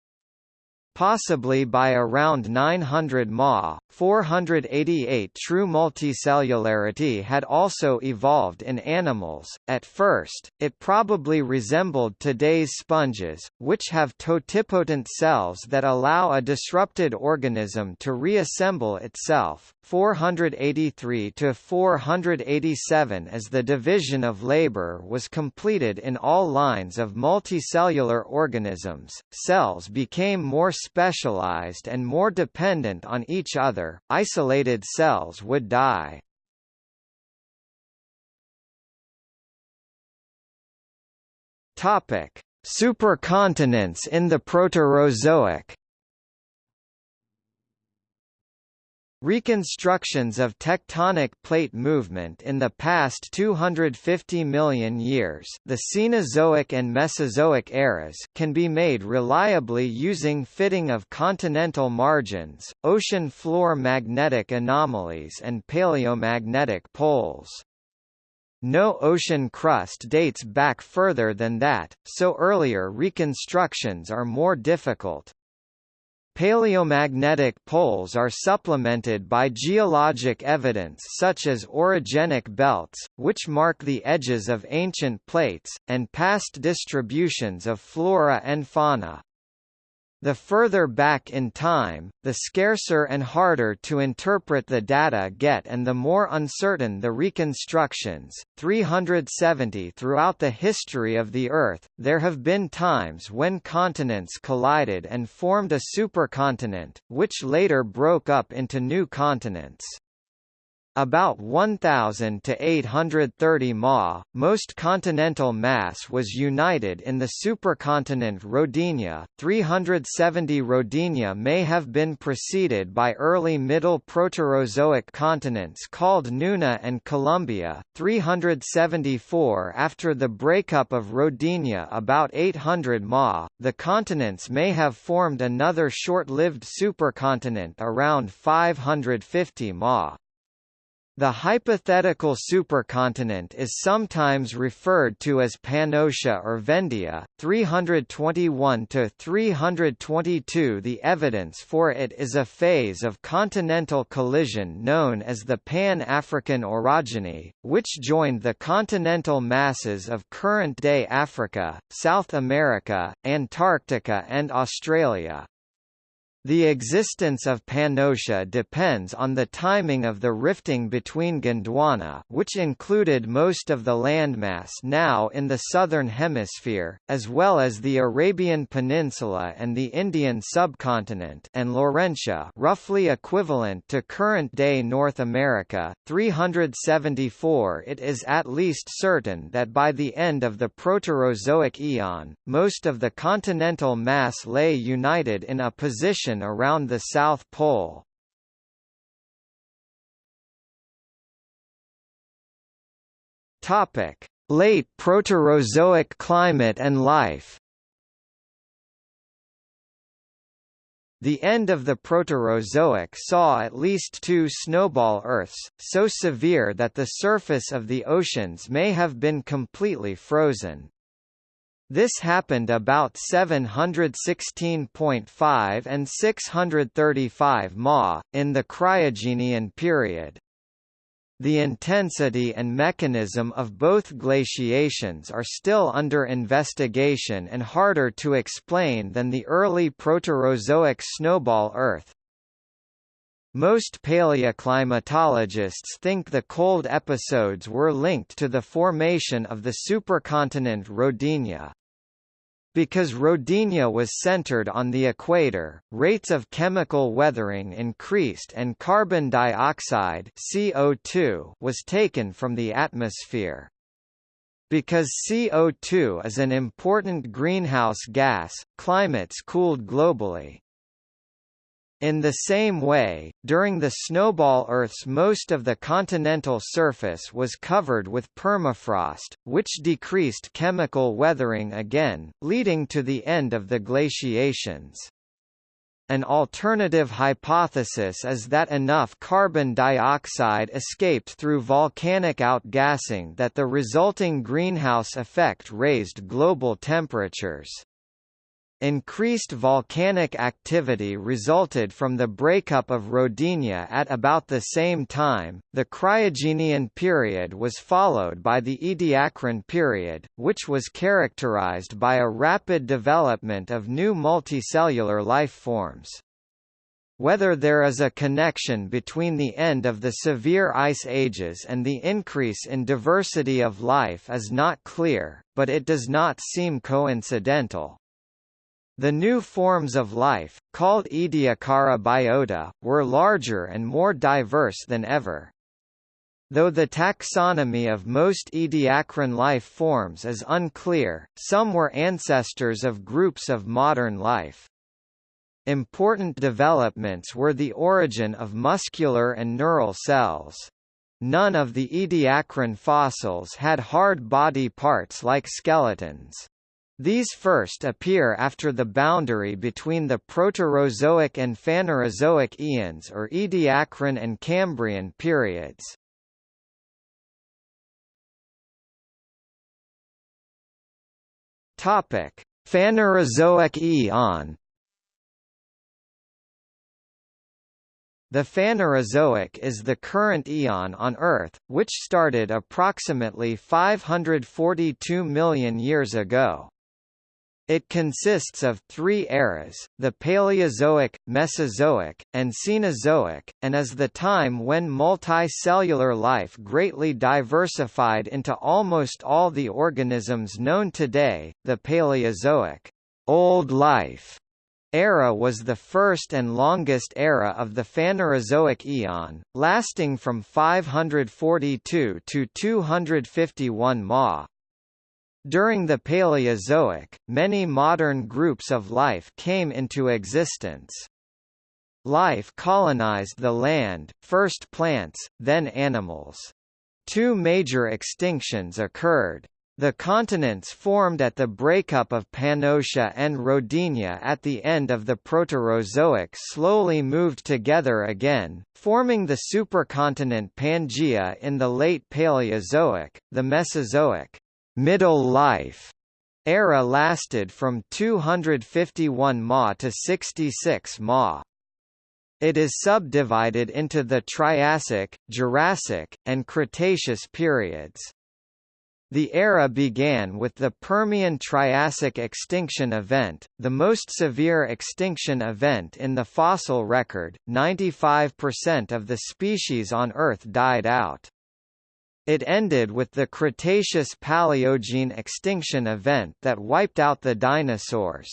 Possibly by around 900 Ma. 488 True multicellularity had also evolved in animals. At first, it probably resembled today's sponges, which have totipotent cells that allow a disrupted organism to reassemble itself. 483 to 487 as the division of labor was completed in all lines of multicellular organisms, cells became more specialized and more dependent on each other, isolated cells would die. Topic: Supercontinents in the Proterozoic. Reconstructions of tectonic plate movement in the past 250 million years the Cenozoic and Mesozoic eras can be made reliably using fitting of continental margins, ocean floor magnetic anomalies and paleomagnetic poles. No ocean crust dates back further than that, so earlier reconstructions are more difficult. Paleomagnetic poles are supplemented by geologic evidence such as orogenic belts, which mark the edges of ancient plates, and past distributions of flora and fauna. The further back in time, the scarcer and harder to interpret the data get and the more uncertain the reconstructions. 370 Throughout the history of the Earth, there have been times when continents collided and formed a supercontinent, which later broke up into new continents. About 1,000 to 830 Ma, most continental mass was united in the supercontinent Rodinia. 370 Rodinia may have been preceded by early Middle Proterozoic continents called Nuna and Columbia. 374 After the breakup of Rodinia about 800 Ma, the continents may have formed another short-lived supercontinent around 550 Ma. The hypothetical supercontinent is sometimes referred to as Pannotia or Vendia. 321 to 322 The evidence for it is a phase of continental collision known as the Pan-African orogeny, which joined the continental masses of current-day Africa, South America, Antarctica and Australia. The existence of Pannotia depends on the timing of the rifting between Gondwana which included most of the landmass now in the southern hemisphere, as well as the Arabian Peninsula and the Indian subcontinent and Laurentia roughly equivalent to current-day North America. 374 It is at least certain that by the end of the Proterozoic eon, most of the continental mass lay united in a position around the South Pole. Topic: Late Proterozoic climate and life. The end of the Proterozoic saw at least two snowball Earths, so severe that the surface of the oceans may have been completely frozen. This happened about 716.5 and 635 Ma, in the Cryogenian period. The intensity and mechanism of both glaciations are still under investigation and harder to explain than the early Proterozoic snowball Earth. Most paleoclimatologists think the cold episodes were linked to the formation of the supercontinent Rodinia. Because Rodinia was centered on the equator, rates of chemical weathering increased and carbon dioxide CO2 was taken from the atmosphere. Because CO2 is an important greenhouse gas, climates cooled globally. In the same way, during the snowball Earth's most of the continental surface was covered with permafrost, which decreased chemical weathering again, leading to the end of the glaciations. An alternative hypothesis is that enough carbon dioxide escaped through volcanic outgassing that the resulting greenhouse effect raised global temperatures. Increased volcanic activity resulted from the breakup of Rodinia at about the same time. The Cryogenian period was followed by the Ediacaran period, which was characterized by a rapid development of new multicellular life forms. Whether there is a connection between the end of the severe ice ages and the increase in diversity of life is not clear, but it does not seem coincidental. The new forms of life, called Ediacara biota, were larger and more diverse than ever. Though the taxonomy of most Ediacaran life forms is unclear, some were ancestors of groups of modern life. Important developments were the origin of muscular and neural cells. None of the Ediacaran fossils had hard body parts like skeletons. These first appear after the boundary between the Proterozoic and Phanerozoic eons or Ediacaran and Cambrian periods. Topic: Phanerozoic eon. The Phanerozoic is the current eon on Earth, which started approximately 542 million years ago. It consists of three eras, the Paleozoic, Mesozoic, and Cenozoic, and is the time when multicellular life greatly diversified into almost all the organisms known today. The Paleozoic Old Life era was the first and longest era of the Phanerozoic eon, lasting from 542 to 251 Ma. During the Paleozoic, many modern groups of life came into existence. Life colonized the land, first plants, then animals. Two major extinctions occurred. The continents formed at the breakup of Pannotia and Rodinia at the end of the Proterozoic slowly moved together again, forming the supercontinent Pangaea in the late Paleozoic. The Mesozoic middle life era lasted from 251 Ma to 66 Ma. It is subdivided into the Triassic, Jurassic, and Cretaceous periods. The era began with the Permian-Triassic extinction event, the most severe extinction event in the fossil record, 95% of the species on Earth died out. It ended with the Cretaceous-Paleogene extinction event that wiped out the dinosaurs.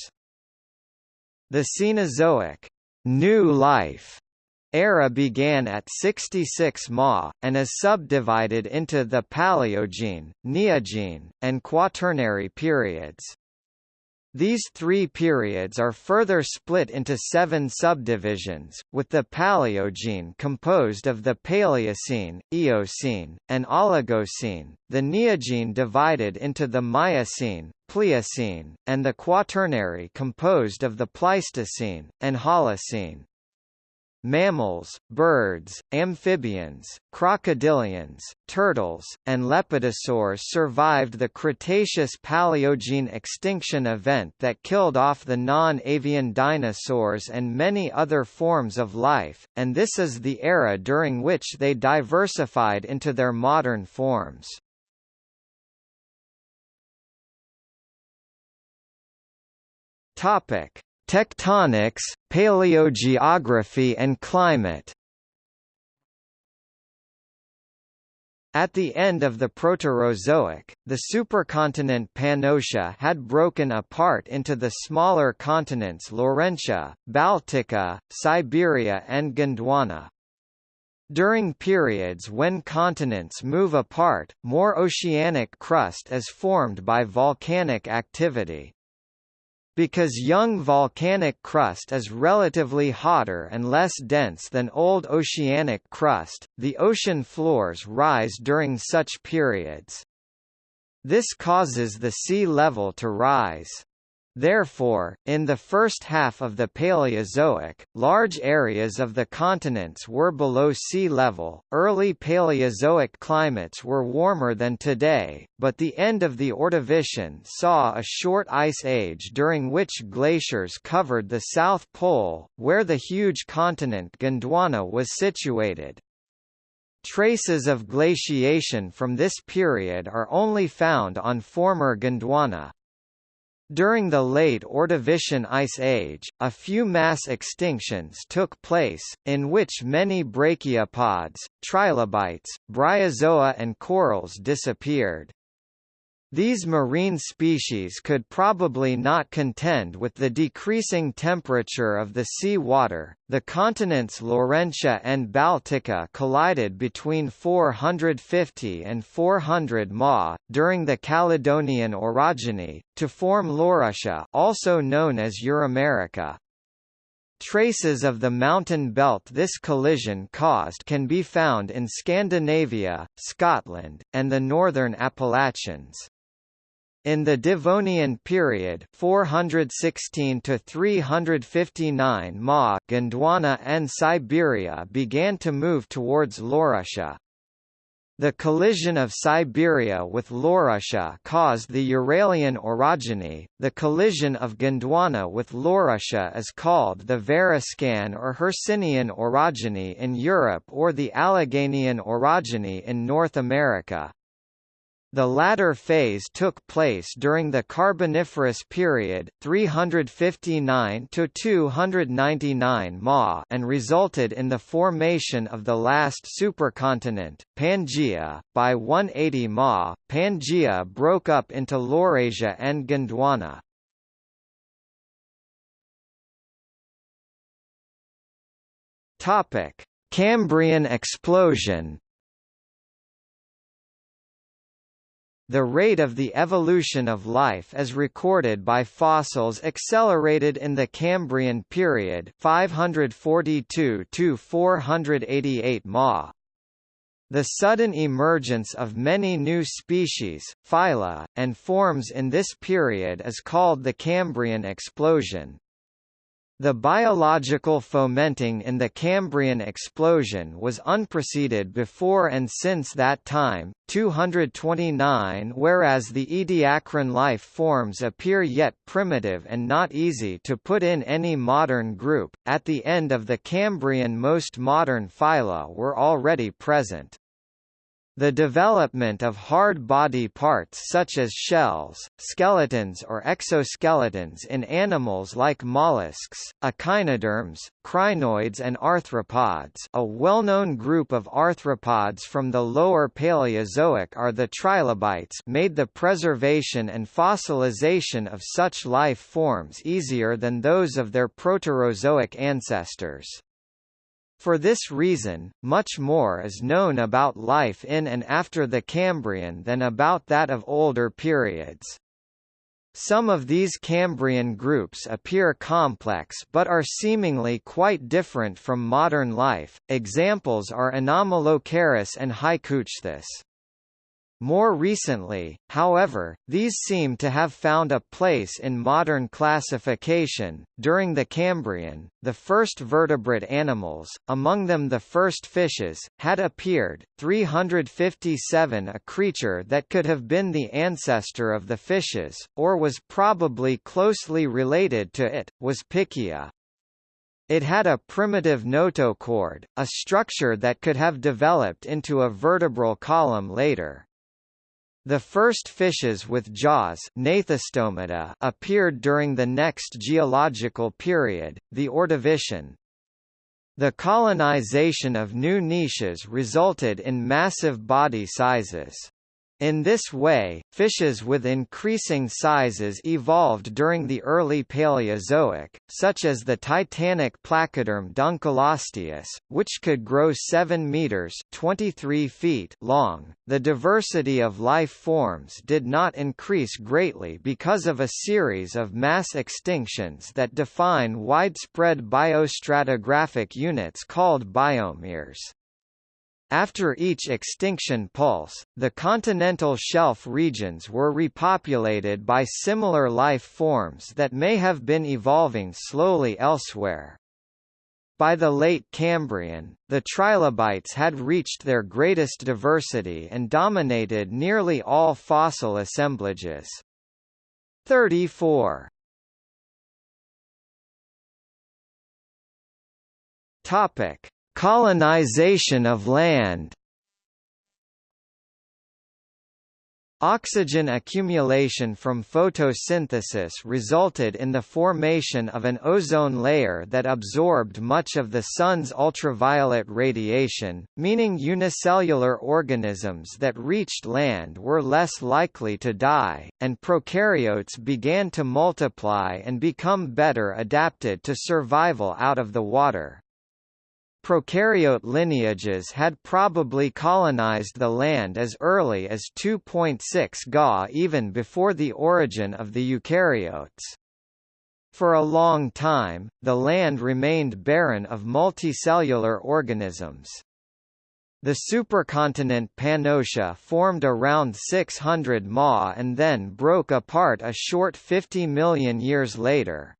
The Cenozoic new life era began at 66 Ma, and is subdivided into the Paleogene, Neogene, and Quaternary periods. These three periods are further split into seven subdivisions, with the Paleogene composed of the Paleocene, Eocene, and Oligocene, the Neogene divided into the Miocene, Pliocene, and the Quaternary composed of the Pleistocene, and Holocene. Mammals, birds, amphibians, crocodilians, turtles, and lepidosaurs survived the Cretaceous-Paleogene extinction event that killed off the non-avian dinosaurs and many other forms of life, and this is the era during which they diversified into their modern forms. Topic: Tectonics, paleogeography and climate At the end of the Proterozoic, the supercontinent Pannotia had broken apart into the smaller continents Laurentia, Baltica, Siberia and Gondwana. During periods when continents move apart, more oceanic crust is formed by volcanic activity. Because young volcanic crust is relatively hotter and less dense than old oceanic crust, the ocean floors rise during such periods. This causes the sea level to rise. Therefore, in the first half of the Paleozoic, large areas of the continents were below sea level. Early Paleozoic climates were warmer than today, but the end of the Ordovician saw a short ice age during which glaciers covered the South Pole, where the huge continent Gondwana was situated. Traces of glaciation from this period are only found on former Gondwana. During the late Ordovician Ice Age, a few mass extinctions took place, in which many brachiopods, trilobites, bryozoa and corals disappeared. These marine species could probably not contend with the decreasing temperature of the sea water. The continents Laurentia and Baltica collided between 450 and 400 Ma during the Caledonian orogeny to form Laurussia, also known as Euramerica. Traces of the mountain belt this collision caused can be found in Scandinavia, Scotland, and the northern Appalachians. In the Devonian period 416 to 359 Ma Gondwana and Siberia began to move towards Laurussia. The collision of Siberia with Laurussia caused the Uralian orogeny. The collision of Gondwana with Laurussia is called the Variscan or Hercynian orogeny in Europe or the Alleghenian orogeny in North America. The latter phase took place during the Carboniferous period 359 to 299 Ma and resulted in the formation of the last supercontinent, Pangaea. By 180 Ma, Pangaea broke up into Laurasia and Gondwana. Topic: Cambrian explosion The rate of the evolution of life as recorded by fossils accelerated in the Cambrian period 542 to 488 Ma. The sudden emergence of many new species, phyla, and forms in this period is called the Cambrian explosion. The biological fomenting in the Cambrian explosion was unpreceded before and since that time, 229 whereas the Ediacaran life forms appear yet primitive and not easy to put in any modern group, at the end of the Cambrian most modern phyla were already present. The development of hard body parts such as shells, skeletons or exoskeletons in animals like mollusks, echinoderms, crinoids and arthropods a well-known group of arthropods from the lower Paleozoic are the trilobites made the preservation and fossilization of such life forms easier than those of their Proterozoic ancestors. For this reason, much more is known about life in and after the Cambrian than about that of older periods. Some of these Cambrian groups appear complex but are seemingly quite different from modern life, examples are Anomalocaris and Haikouichthys. More recently, however, these seem to have found a place in modern classification. During the Cambrian, the first vertebrate animals, among them the first fishes, had appeared. 357 A creature that could have been the ancestor of the fishes, or was probably closely related to it, was Pikaia. It had a primitive notochord, a structure that could have developed into a vertebral column later. The first fishes with jaws appeared during the next geological period, the Ordovician. The colonization of new niches resulted in massive body sizes. In this way, fishes with increasing sizes evolved during the early Paleozoic, such as the titanic placoderm Dunkleosteus, which could grow 7 meters (23 feet) long. The diversity of life forms did not increase greatly because of a series of mass extinctions that define widespread biostratigraphic units called biomeres. After each extinction pulse, the continental shelf regions were repopulated by similar life forms that may have been evolving slowly elsewhere. By the late Cambrian, the trilobites had reached their greatest diversity and dominated nearly all fossil assemblages. 34. Topic: Colonization of land. Oxygen accumulation from photosynthesis resulted in the formation of an ozone layer that absorbed much of the Sun's ultraviolet radiation, meaning unicellular organisms that reached land were less likely to die, and prokaryotes began to multiply and become better adapted to survival out of the water. Prokaryote lineages had probably colonized the land as early as 2.6 Ga even before the origin of the eukaryotes. For a long time, the land remained barren of multicellular organisms. The supercontinent Pannotia formed around 600 Ma and then broke apart a short 50 million years later.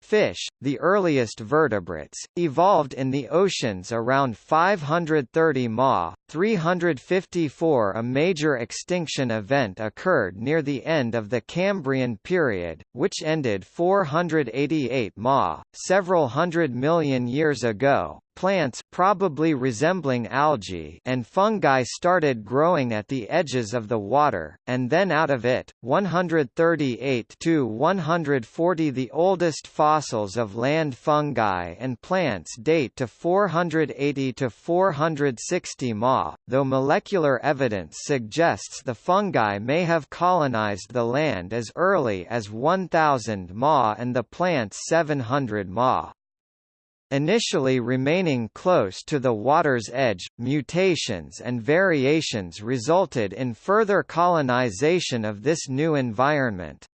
Fish, the earliest vertebrates, evolved in the oceans around 530 Ma. 354 A major extinction event occurred near the end of the Cambrian period, which ended 488 Ma, several hundred million years ago, Plants probably resembling algae and fungi started growing at the edges of the water, and then out of it. 138 to 140 The oldest fossils of land fungi and plants date to 480 to 460 Ma, though molecular evidence suggests the fungi may have colonized the land as early as 1000 Ma and the plants 700 Ma. Initially remaining close to the water's edge, mutations and variations resulted in further colonization of this new environment.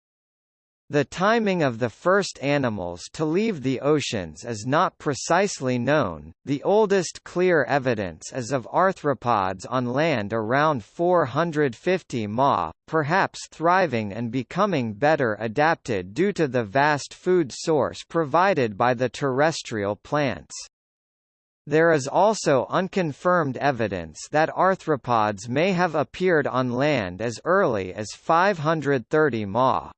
The timing of the first animals to leave the oceans is not precisely known. The oldest clear evidence is of arthropods on land around 450 Ma, perhaps thriving and becoming better adapted due to the vast food source provided by the terrestrial plants. There is also unconfirmed evidence that arthropods may have appeared on land as early as 530 Ma.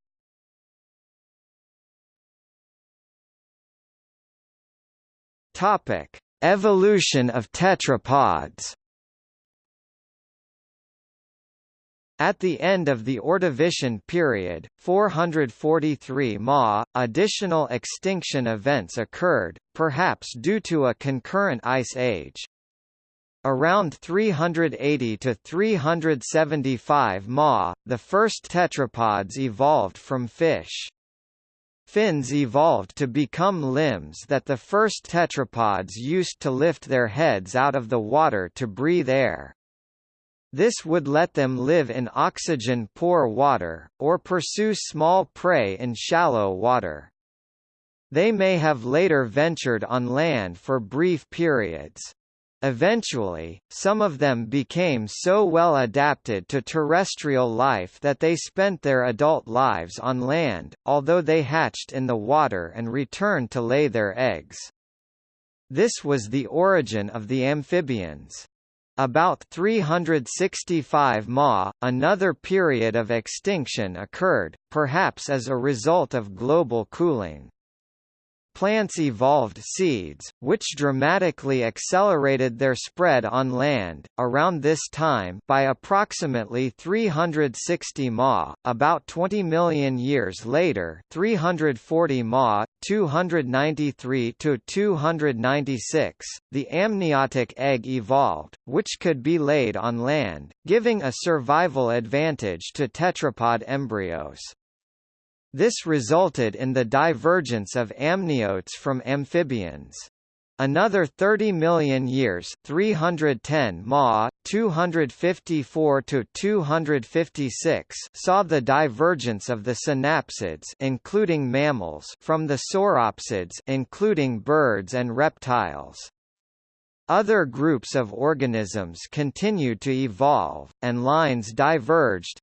Topic: Evolution of tetrapods. At the end of the Ordovician period, 443 Ma, additional extinction events occurred, perhaps due to a concurrent ice age. Around 380 to 375 Ma, the first tetrapods evolved from fish. Fins evolved to become limbs that the first tetrapods used to lift their heads out of the water to breathe air. This would let them live in oxygen-poor water, or pursue small prey in shallow water. They may have later ventured on land for brief periods. Eventually, some of them became so well adapted to terrestrial life that they spent their adult lives on land, although they hatched in the water and returned to lay their eggs. This was the origin of the amphibians. About 365 Ma, another period of extinction occurred, perhaps as a result of global cooling. Plants evolved seeds, which dramatically accelerated their spread on land. Around this time, by approximately 360 Ma, about 20 million years later, 340 Ma, 293 to 296, the amniotic egg evolved, which could be laid on land, giving a survival advantage to tetrapod embryos. This resulted in the divergence of amniotes from amphibians. Another 30 million years 310 Ma, 254 to 256 saw the divergence of the synapsids including mammals from the sauropsids including birds and reptiles. Other groups of organisms continued to evolve, and lines diverged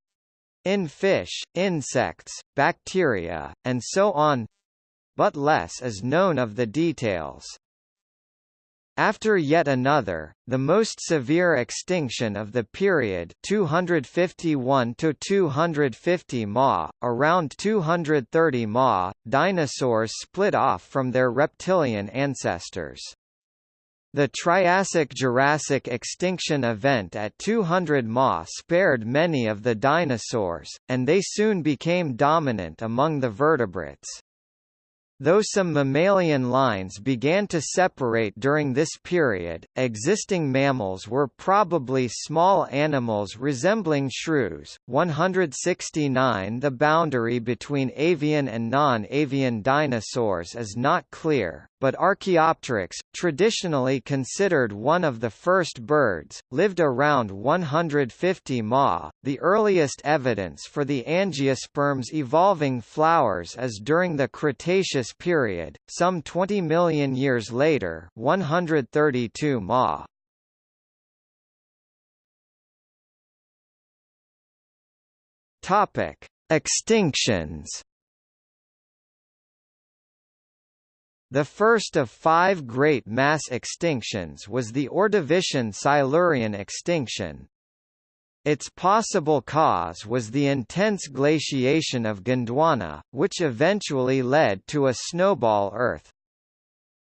in fish, insects, bacteria, and so on but less is known of the details. After yet another, the most severe extinction of the period 251 to 250 Ma, around 230 Ma, dinosaurs split off from their reptilian ancestors. The Triassic-Jurassic extinction event at 200 Ma spared many of the dinosaurs, and they soon became dominant among the vertebrates. Though some mammalian lines began to separate during this period, existing mammals were probably small animals resembling shrews. 169 The boundary between avian and non-avian dinosaurs is not clear, but Archaeopteryx, traditionally considered one of the first birds, lived around 150 Ma. The earliest evidence for the angiosperms evolving flowers is during the Cretaceous period, some 20 million years later 132 Ma. Topic: Extinctions The first of five great mass extinctions was the Ordovician-Silurian extinction. Its possible cause was the intense glaciation of Gondwana, which eventually led to a snowball Earth.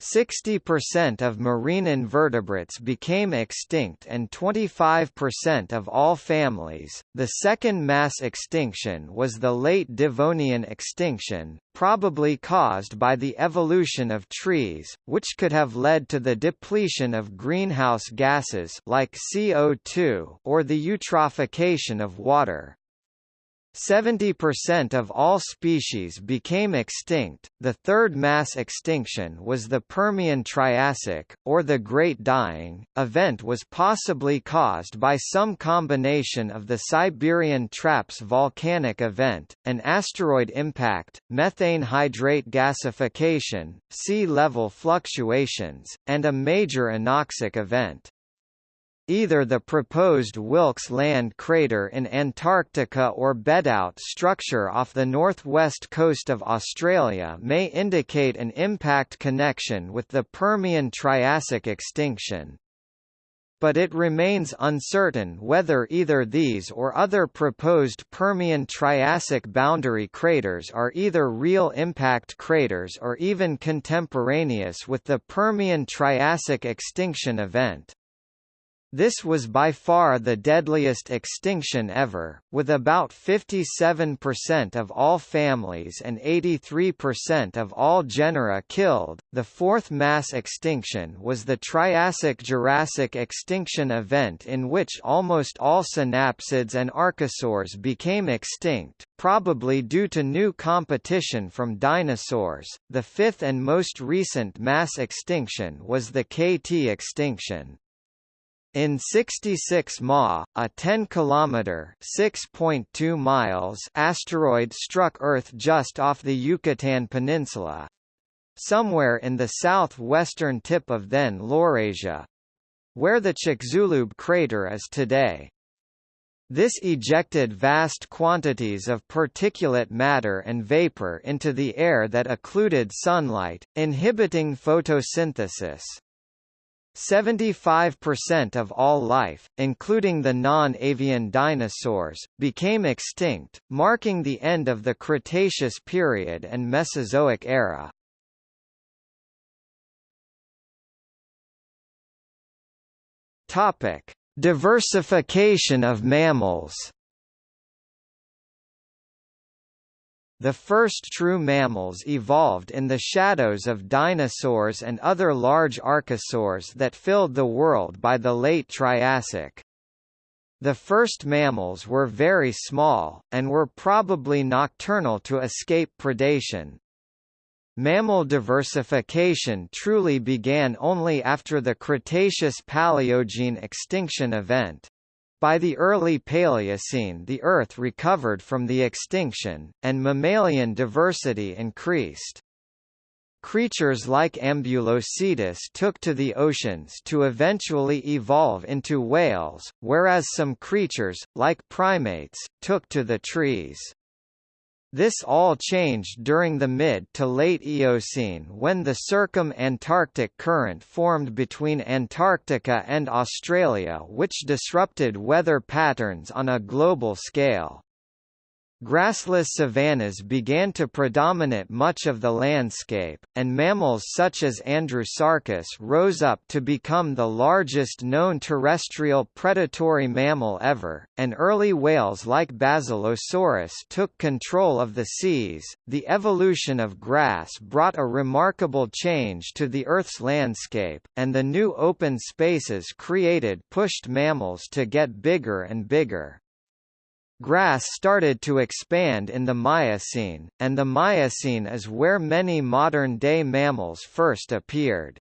60% of marine invertebrates became extinct and 25% of all families. The second mass extinction was the late Devonian extinction, probably caused by the evolution of trees, which could have led to the depletion of greenhouse gases like CO2 or the eutrophication of water. 70% of all species became extinct. The third mass extinction was the Permian Triassic, or the Great Dying, event was possibly caused by some combination of the Siberian Traps volcanic event, an asteroid impact, methane hydrate gasification, sea level fluctuations, and a major anoxic event. Either the proposed Wilkes Land crater in Antarctica or bedout structure off the northwest coast of Australia may indicate an impact connection with the Permian-Triassic extinction but it remains uncertain whether either these or other proposed Permian-Triassic boundary craters are either real impact craters or even contemporaneous with the Permian-Triassic extinction event. This was by far the deadliest extinction ever, with about 57% of all families and 83% of all genera killed. The fourth mass extinction was the Triassic-Jurassic extinction event in which almost all synapsids and archosaurs became extinct, probably due to new competition from dinosaurs. The fifth and most recent mass extinction was the KT extinction. In 66 Ma, a 10-kilometer (6.2 miles) asteroid struck Earth just off the Yucatan Peninsula, somewhere in the southwestern tip of then Laurasia, where the Chicxulub crater is today. This ejected vast quantities of particulate matter and vapor into the air that occluded sunlight, inhibiting photosynthesis. 75% of all life, including the non-avian dinosaurs, became extinct, marking the end of the Cretaceous period and Mesozoic era. Topic: Diversification of mammals. The first true mammals evolved in the shadows of dinosaurs and other large archosaurs that filled the world by the late Triassic. The first mammals were very small, and were probably nocturnal to escape predation. Mammal diversification truly began only after the Cretaceous-Paleogene extinction event. By the early Paleocene the Earth recovered from the extinction, and mammalian diversity increased. creatures like Ambulocetus took to the oceans to eventually evolve into whales, whereas some creatures, like primates, took to the trees. This all changed during the mid to late Eocene when the Circum-Antarctic Current formed between Antarctica and Australia which disrupted weather patterns on a global scale. Grassless savannas began to predominate much of the landscape, and mammals such as Andrewsarchus rose up to become the largest known terrestrial predatory mammal ever, and early whales like Basilosaurus took control of the seas. The evolution of grass brought a remarkable change to the Earth's landscape, and the new open spaces created pushed mammals to get bigger and bigger. Grass started to expand in the Miocene, and the Miocene is where many modern-day mammals first appeared.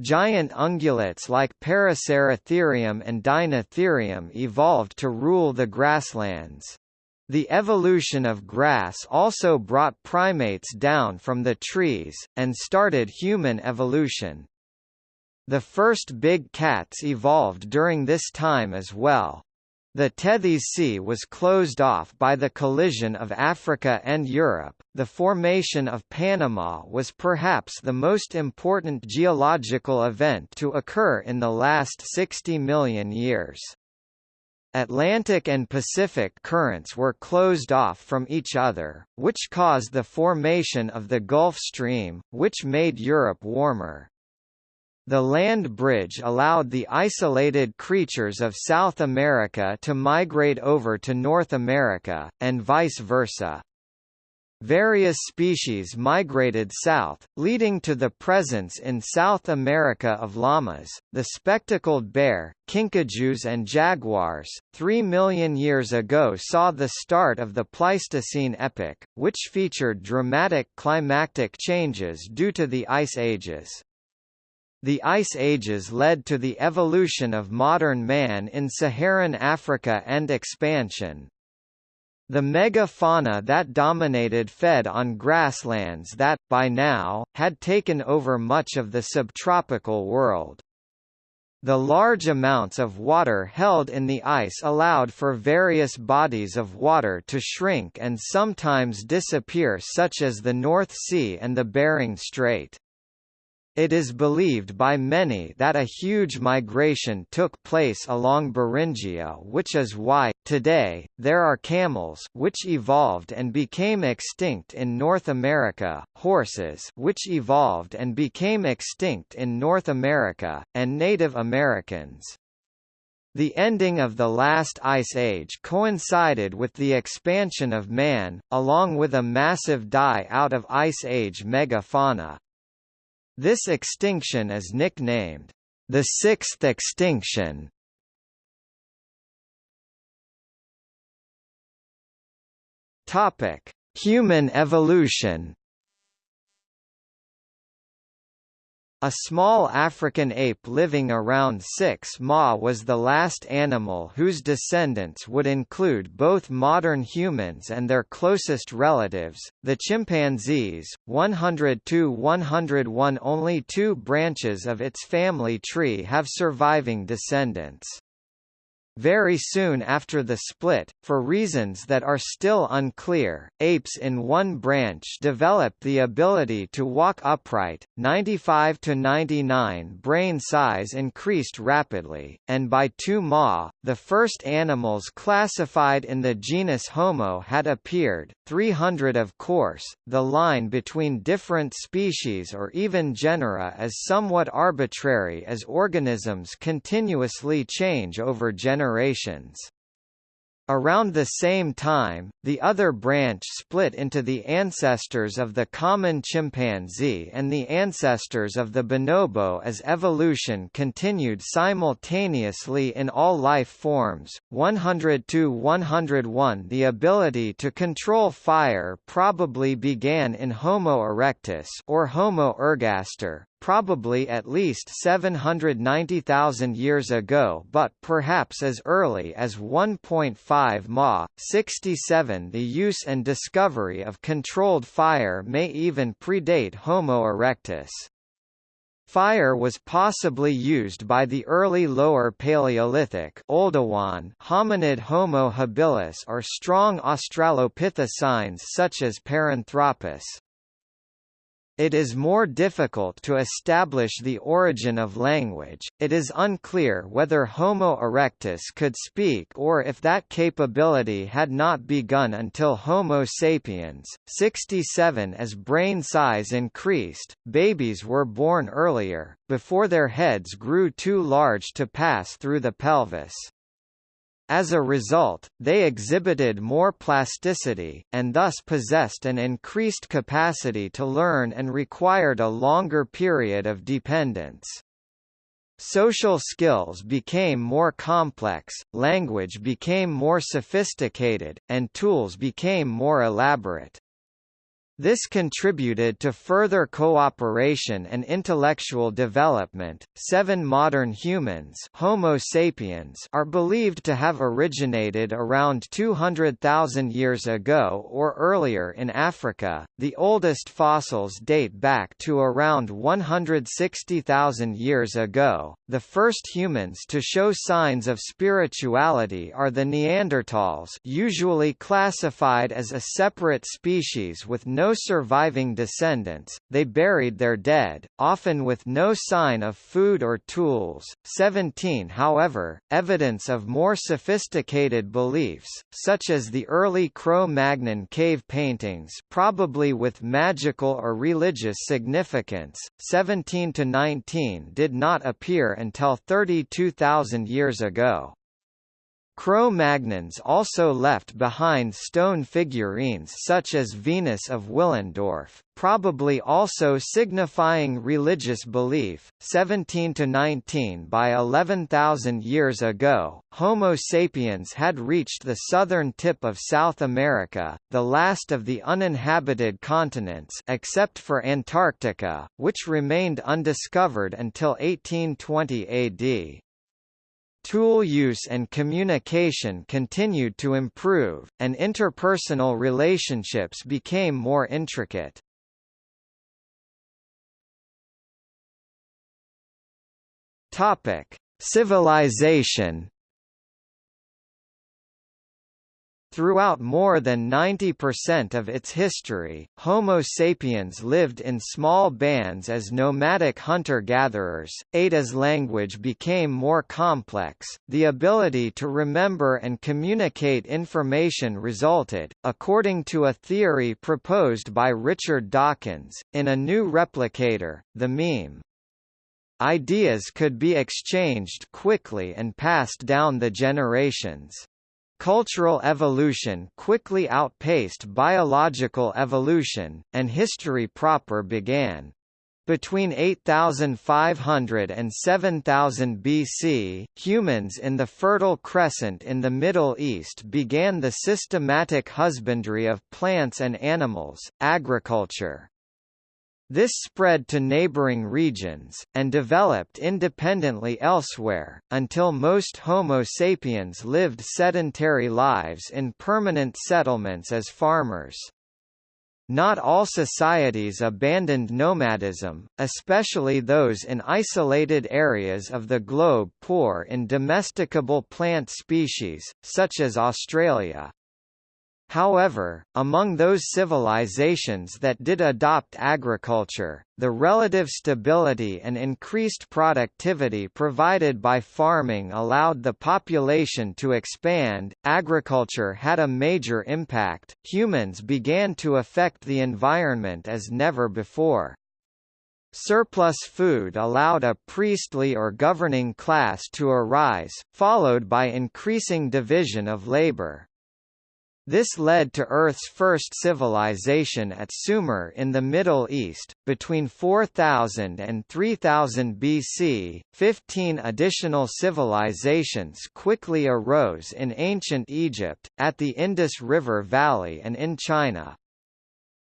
Giant ungulates like Paraceratherium and Dinotherium evolved to rule the grasslands. The evolution of grass also brought primates down from the trees, and started human evolution. The first big cats evolved during this time as well. The Tethys Sea was closed off by the collision of Africa and Europe. The formation of Panama was perhaps the most important geological event to occur in the last 60 million years. Atlantic and Pacific currents were closed off from each other, which caused the formation of the Gulf Stream, which made Europe warmer. The land bridge allowed the isolated creatures of South America to migrate over to North America, and vice versa. Various species migrated south, leading to the presence in South America of llamas, the spectacled bear, kinkajous and jaguars. Three million years ago saw the start of the Pleistocene epoch, which featured dramatic climatic changes due to the ice ages. The Ice Ages led to the evolution of modern man in Saharan Africa and expansion. The megafauna that dominated fed on grasslands that, by now, had taken over much of the subtropical world. The large amounts of water held in the ice allowed for various bodies of water to shrink and sometimes disappear such as the North Sea and the Bering Strait. It is believed by many that a huge migration took place along Beringia which is why, today, there are camels which evolved and became extinct in North America, horses which evolved and became extinct in North America, and Native Americans. The ending of the last ice age coincided with the expansion of man, along with a massive die-out of ice age megafauna. This extinction is nicknamed the sixth extinction. Topic: Human evolution. A small African ape living around 6 ma was the last animal whose descendants would include both modern humans and their closest relatives, the chimpanzees. 102-101 Only two branches of its family tree have surviving descendants. Very soon after the split, for reasons that are still unclear, apes in one branch developed the ability to walk upright, 95 to 99 brain size increased rapidly, and by 2 ma, the first animals classified in the genus Homo had appeared, 300 of course, the line between different species or even genera is somewhat arbitrary as organisms continuously change over generations generations. Around the same time, the other branch split into the ancestors of the common chimpanzee and the ancestors of the bonobo as evolution continued simultaneously in all life forms. 100-101 The ability to control fire probably began in Homo erectus or Homo ergaster, probably at least 790,000 years ago but perhaps as early as 1.5 Ma. 67 The use and discovery of controlled fire may even predate Homo erectus. Fire was possibly used by the early Lower Paleolithic Oldowan hominid Homo habilis or strong Australopithecines such as Paranthropus. It is more difficult to establish the origin of language, it is unclear whether Homo erectus could speak or if that capability had not begun until Homo sapiens. 67 As brain size increased, babies were born earlier, before their heads grew too large to pass through the pelvis. As a result, they exhibited more plasticity, and thus possessed an increased capacity to learn and required a longer period of dependence. Social skills became more complex, language became more sophisticated, and tools became more elaborate. This contributed to further cooperation and intellectual development. Seven modern humans, Homo sapiens, are believed to have originated around 200,000 years ago or earlier in Africa. The oldest fossils date back to around 160,000 years ago. The first humans to show signs of spirituality are the Neanderthals, usually classified as a separate species with no surviving descendants, they buried their dead, often with no sign of food or tools. 17 However, evidence of more sophisticated beliefs, such as the early Cro-Magnon cave paintings probably with magical or religious significance, 17 to 19 did not appear until 32,000 years ago. Cro-Magnons also left behind stone figurines such as Venus of Willendorf, probably also signifying religious belief. 17 to 19 by 11,000 years ago, Homo sapiens had reached the southern tip of South America, the last of the uninhabited continents except for Antarctica, which remained undiscovered until 1820 AD. Tool use and communication continued to improve, and interpersonal relationships became more intricate. Civilization Throughout more than 90% of its history, Homo sapiens lived in small bands as nomadic hunter-gatherers. As language became more complex, the ability to remember and communicate information resulted, according to a theory proposed by Richard Dawkins, in a new replicator, the meme. Ideas could be exchanged quickly and passed down the generations. Cultural evolution quickly outpaced biological evolution, and history proper began. Between 8500 and 7000 BC, humans in the Fertile Crescent in the Middle East began the systematic husbandry of plants and animals, agriculture. This spread to neighboring regions, and developed independently elsewhere, until most Homo sapiens lived sedentary lives in permanent settlements as farmers. Not all societies abandoned nomadism, especially those in isolated areas of the globe poor in domesticable plant species, such as Australia. However, among those civilizations that did adopt agriculture, the relative stability and increased productivity provided by farming allowed the population to expand. Agriculture had a major impact, humans began to affect the environment as never before. Surplus food allowed a priestly or governing class to arise, followed by increasing division of labor. This led to Earth's first civilization at Sumer in the Middle East, between 4000 and 3000 BC. Fifteen additional civilizations quickly arose in ancient Egypt, at the Indus River Valley and in China.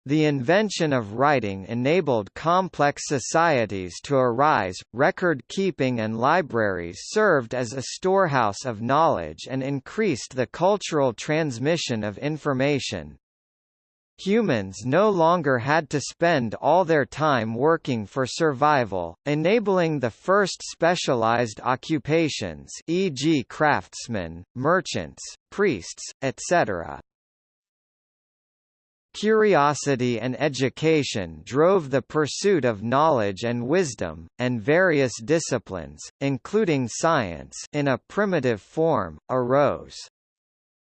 The invention of writing enabled complex societies to arise, record-keeping and libraries served as a storehouse of knowledge and increased the cultural transmission of information. Humans no longer had to spend all their time working for survival, enabling the first specialized occupations e.g. craftsmen, merchants, priests, etc. Curiosity and education drove the pursuit of knowledge and wisdom, and various disciplines, including science in a primitive form, arose.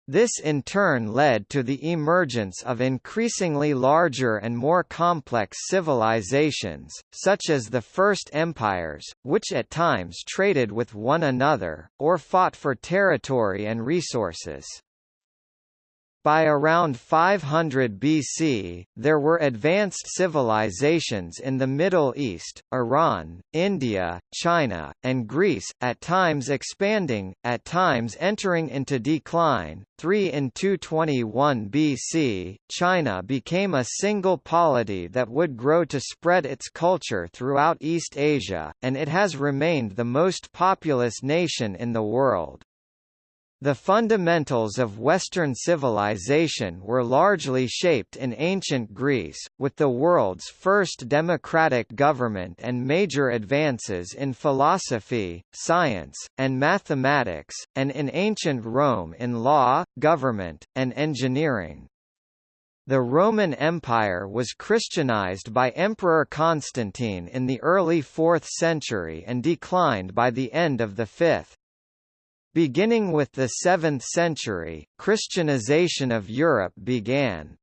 This in turn led to the emergence of increasingly larger and more complex civilizations, such as the First Empires, which at times traded with one another, or fought for territory and resources. By around 500 BC, there were advanced civilizations in the Middle East, Iran, India, China, and Greece, at times expanding, at times entering into decline. 3 In 221 BC, China became a single polity that would grow to spread its culture throughout East Asia, and it has remained the most populous nation in the world. The fundamentals of Western civilization were largely shaped in ancient Greece, with the world's first democratic government and major advances in philosophy, science, and mathematics, and in ancient Rome in law, government, and engineering. The Roman Empire was Christianized by Emperor Constantine in the early 4th century and declined by the end of the 5th. Beginning with the 7th century, Christianization of Europe began.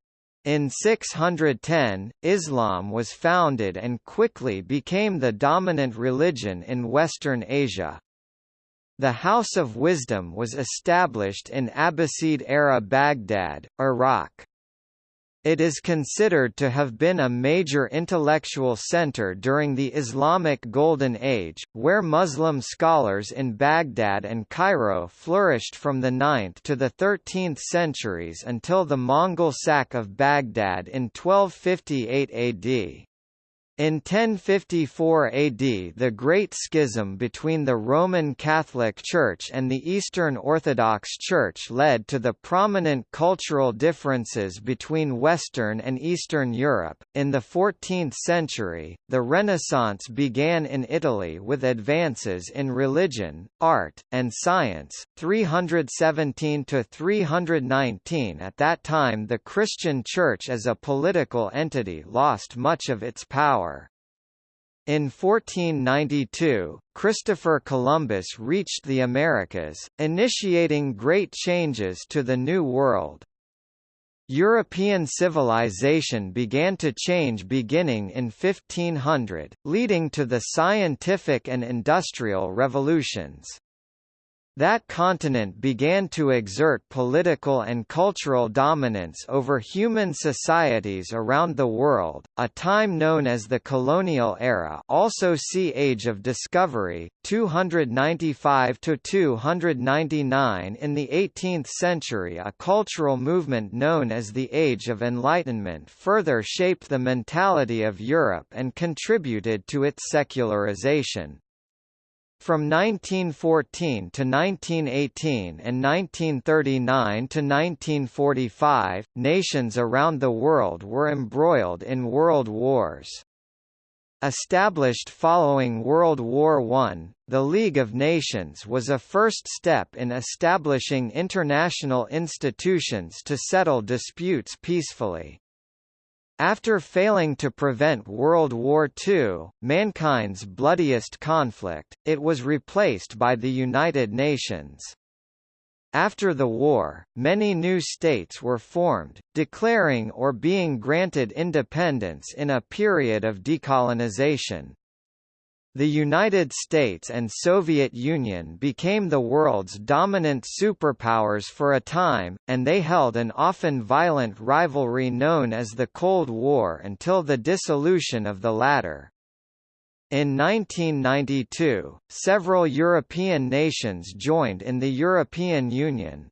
In 610, Islam was founded and quickly became the dominant religion in Western Asia. The House of Wisdom was established in Abbasid-era Baghdad, Iraq. It is considered to have been a major intellectual center during the Islamic Golden Age, where Muslim scholars in Baghdad and Cairo flourished from the 9th to the 13th centuries until the Mongol sack of Baghdad in 1258 AD. In 1054 AD the Great Schism between the Roman Catholic Church and the Eastern Orthodox Church led to the prominent cultural differences between Western and Eastern Europe. In the 14th century, the Renaissance began in Italy with advances in religion, art, and science. 317 to 319 At that time the Christian Church as a political entity lost much of its power in 1492, Christopher Columbus reached the Americas, initiating great changes to the New World. European civilization began to change beginning in 1500, leading to the scientific and industrial revolutions. That continent began to exert political and cultural dominance over human societies around the world, a time known as the colonial era also see Age of Discovery, 295–299 In the 18th century a cultural movement known as the Age of Enlightenment further shaped the mentality of Europe and contributed to its secularization. From 1914 to 1918 and 1939 to 1945, nations around the world were embroiled in world wars. Established following World War I, the League of Nations was a first step in establishing international institutions to settle disputes peacefully. After failing to prevent World War II, mankind's bloodiest conflict, it was replaced by the United Nations. After the war, many new states were formed, declaring or being granted independence in a period of decolonization. The United States and Soviet Union became the world's dominant superpowers for a time, and they held an often violent rivalry known as the Cold War until the dissolution of the latter. In 1992, several European nations joined in the European Union.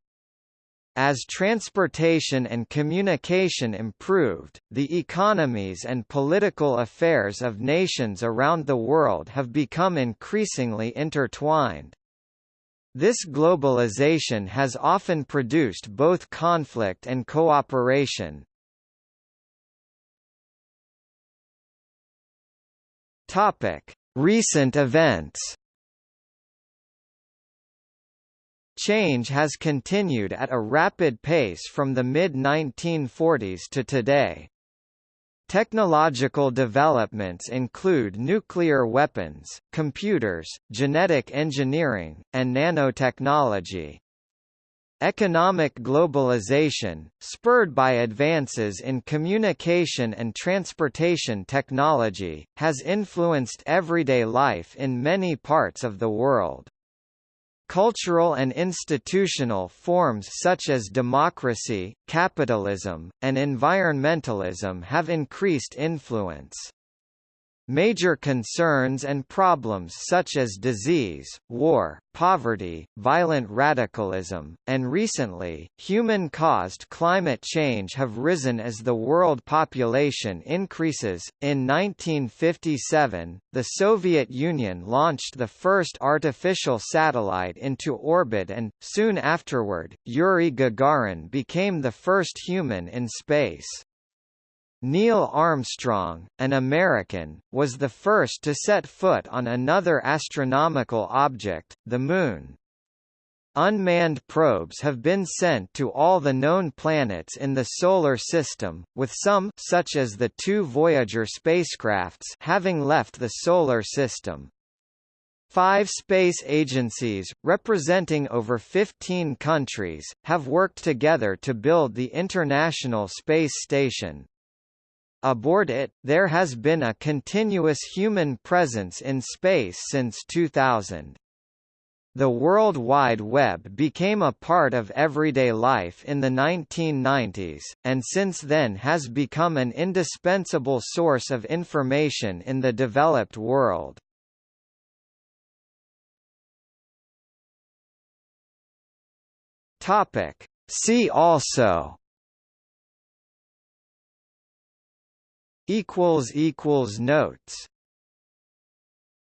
As transportation and communication improved, the economies and political affairs of nations around the world have become increasingly intertwined. This globalization has often produced both conflict and cooperation. Recent events. Change has continued at a rapid pace from the mid-1940s to today. Technological developments include nuclear weapons, computers, genetic engineering, and nanotechnology. Economic globalization, spurred by advances in communication and transportation technology, has influenced everyday life in many parts of the world. Cultural and institutional forms such as democracy, capitalism, and environmentalism have increased influence. Major concerns and problems such as disease, war, poverty, violent radicalism, and recently, human-caused climate change have risen as the world population increases. In 1957, the Soviet Union launched the first artificial satellite into orbit and, soon afterward, Yuri Gagarin became the first human in space. Neil Armstrong, an American, was the first to set foot on another astronomical object, the Moon. Unmanned probes have been sent to all the known planets in the Solar System, with some such as the two Voyager spacecrafts having left the Solar System. Five space agencies, representing over 15 countries, have worked together to build the International Space Station. Aboard it, there has been a continuous human presence in space since 2000. The World Wide Web became a part of everyday life in the 1990s, and since then has become an indispensable source of information in the developed world. See also equals equals notes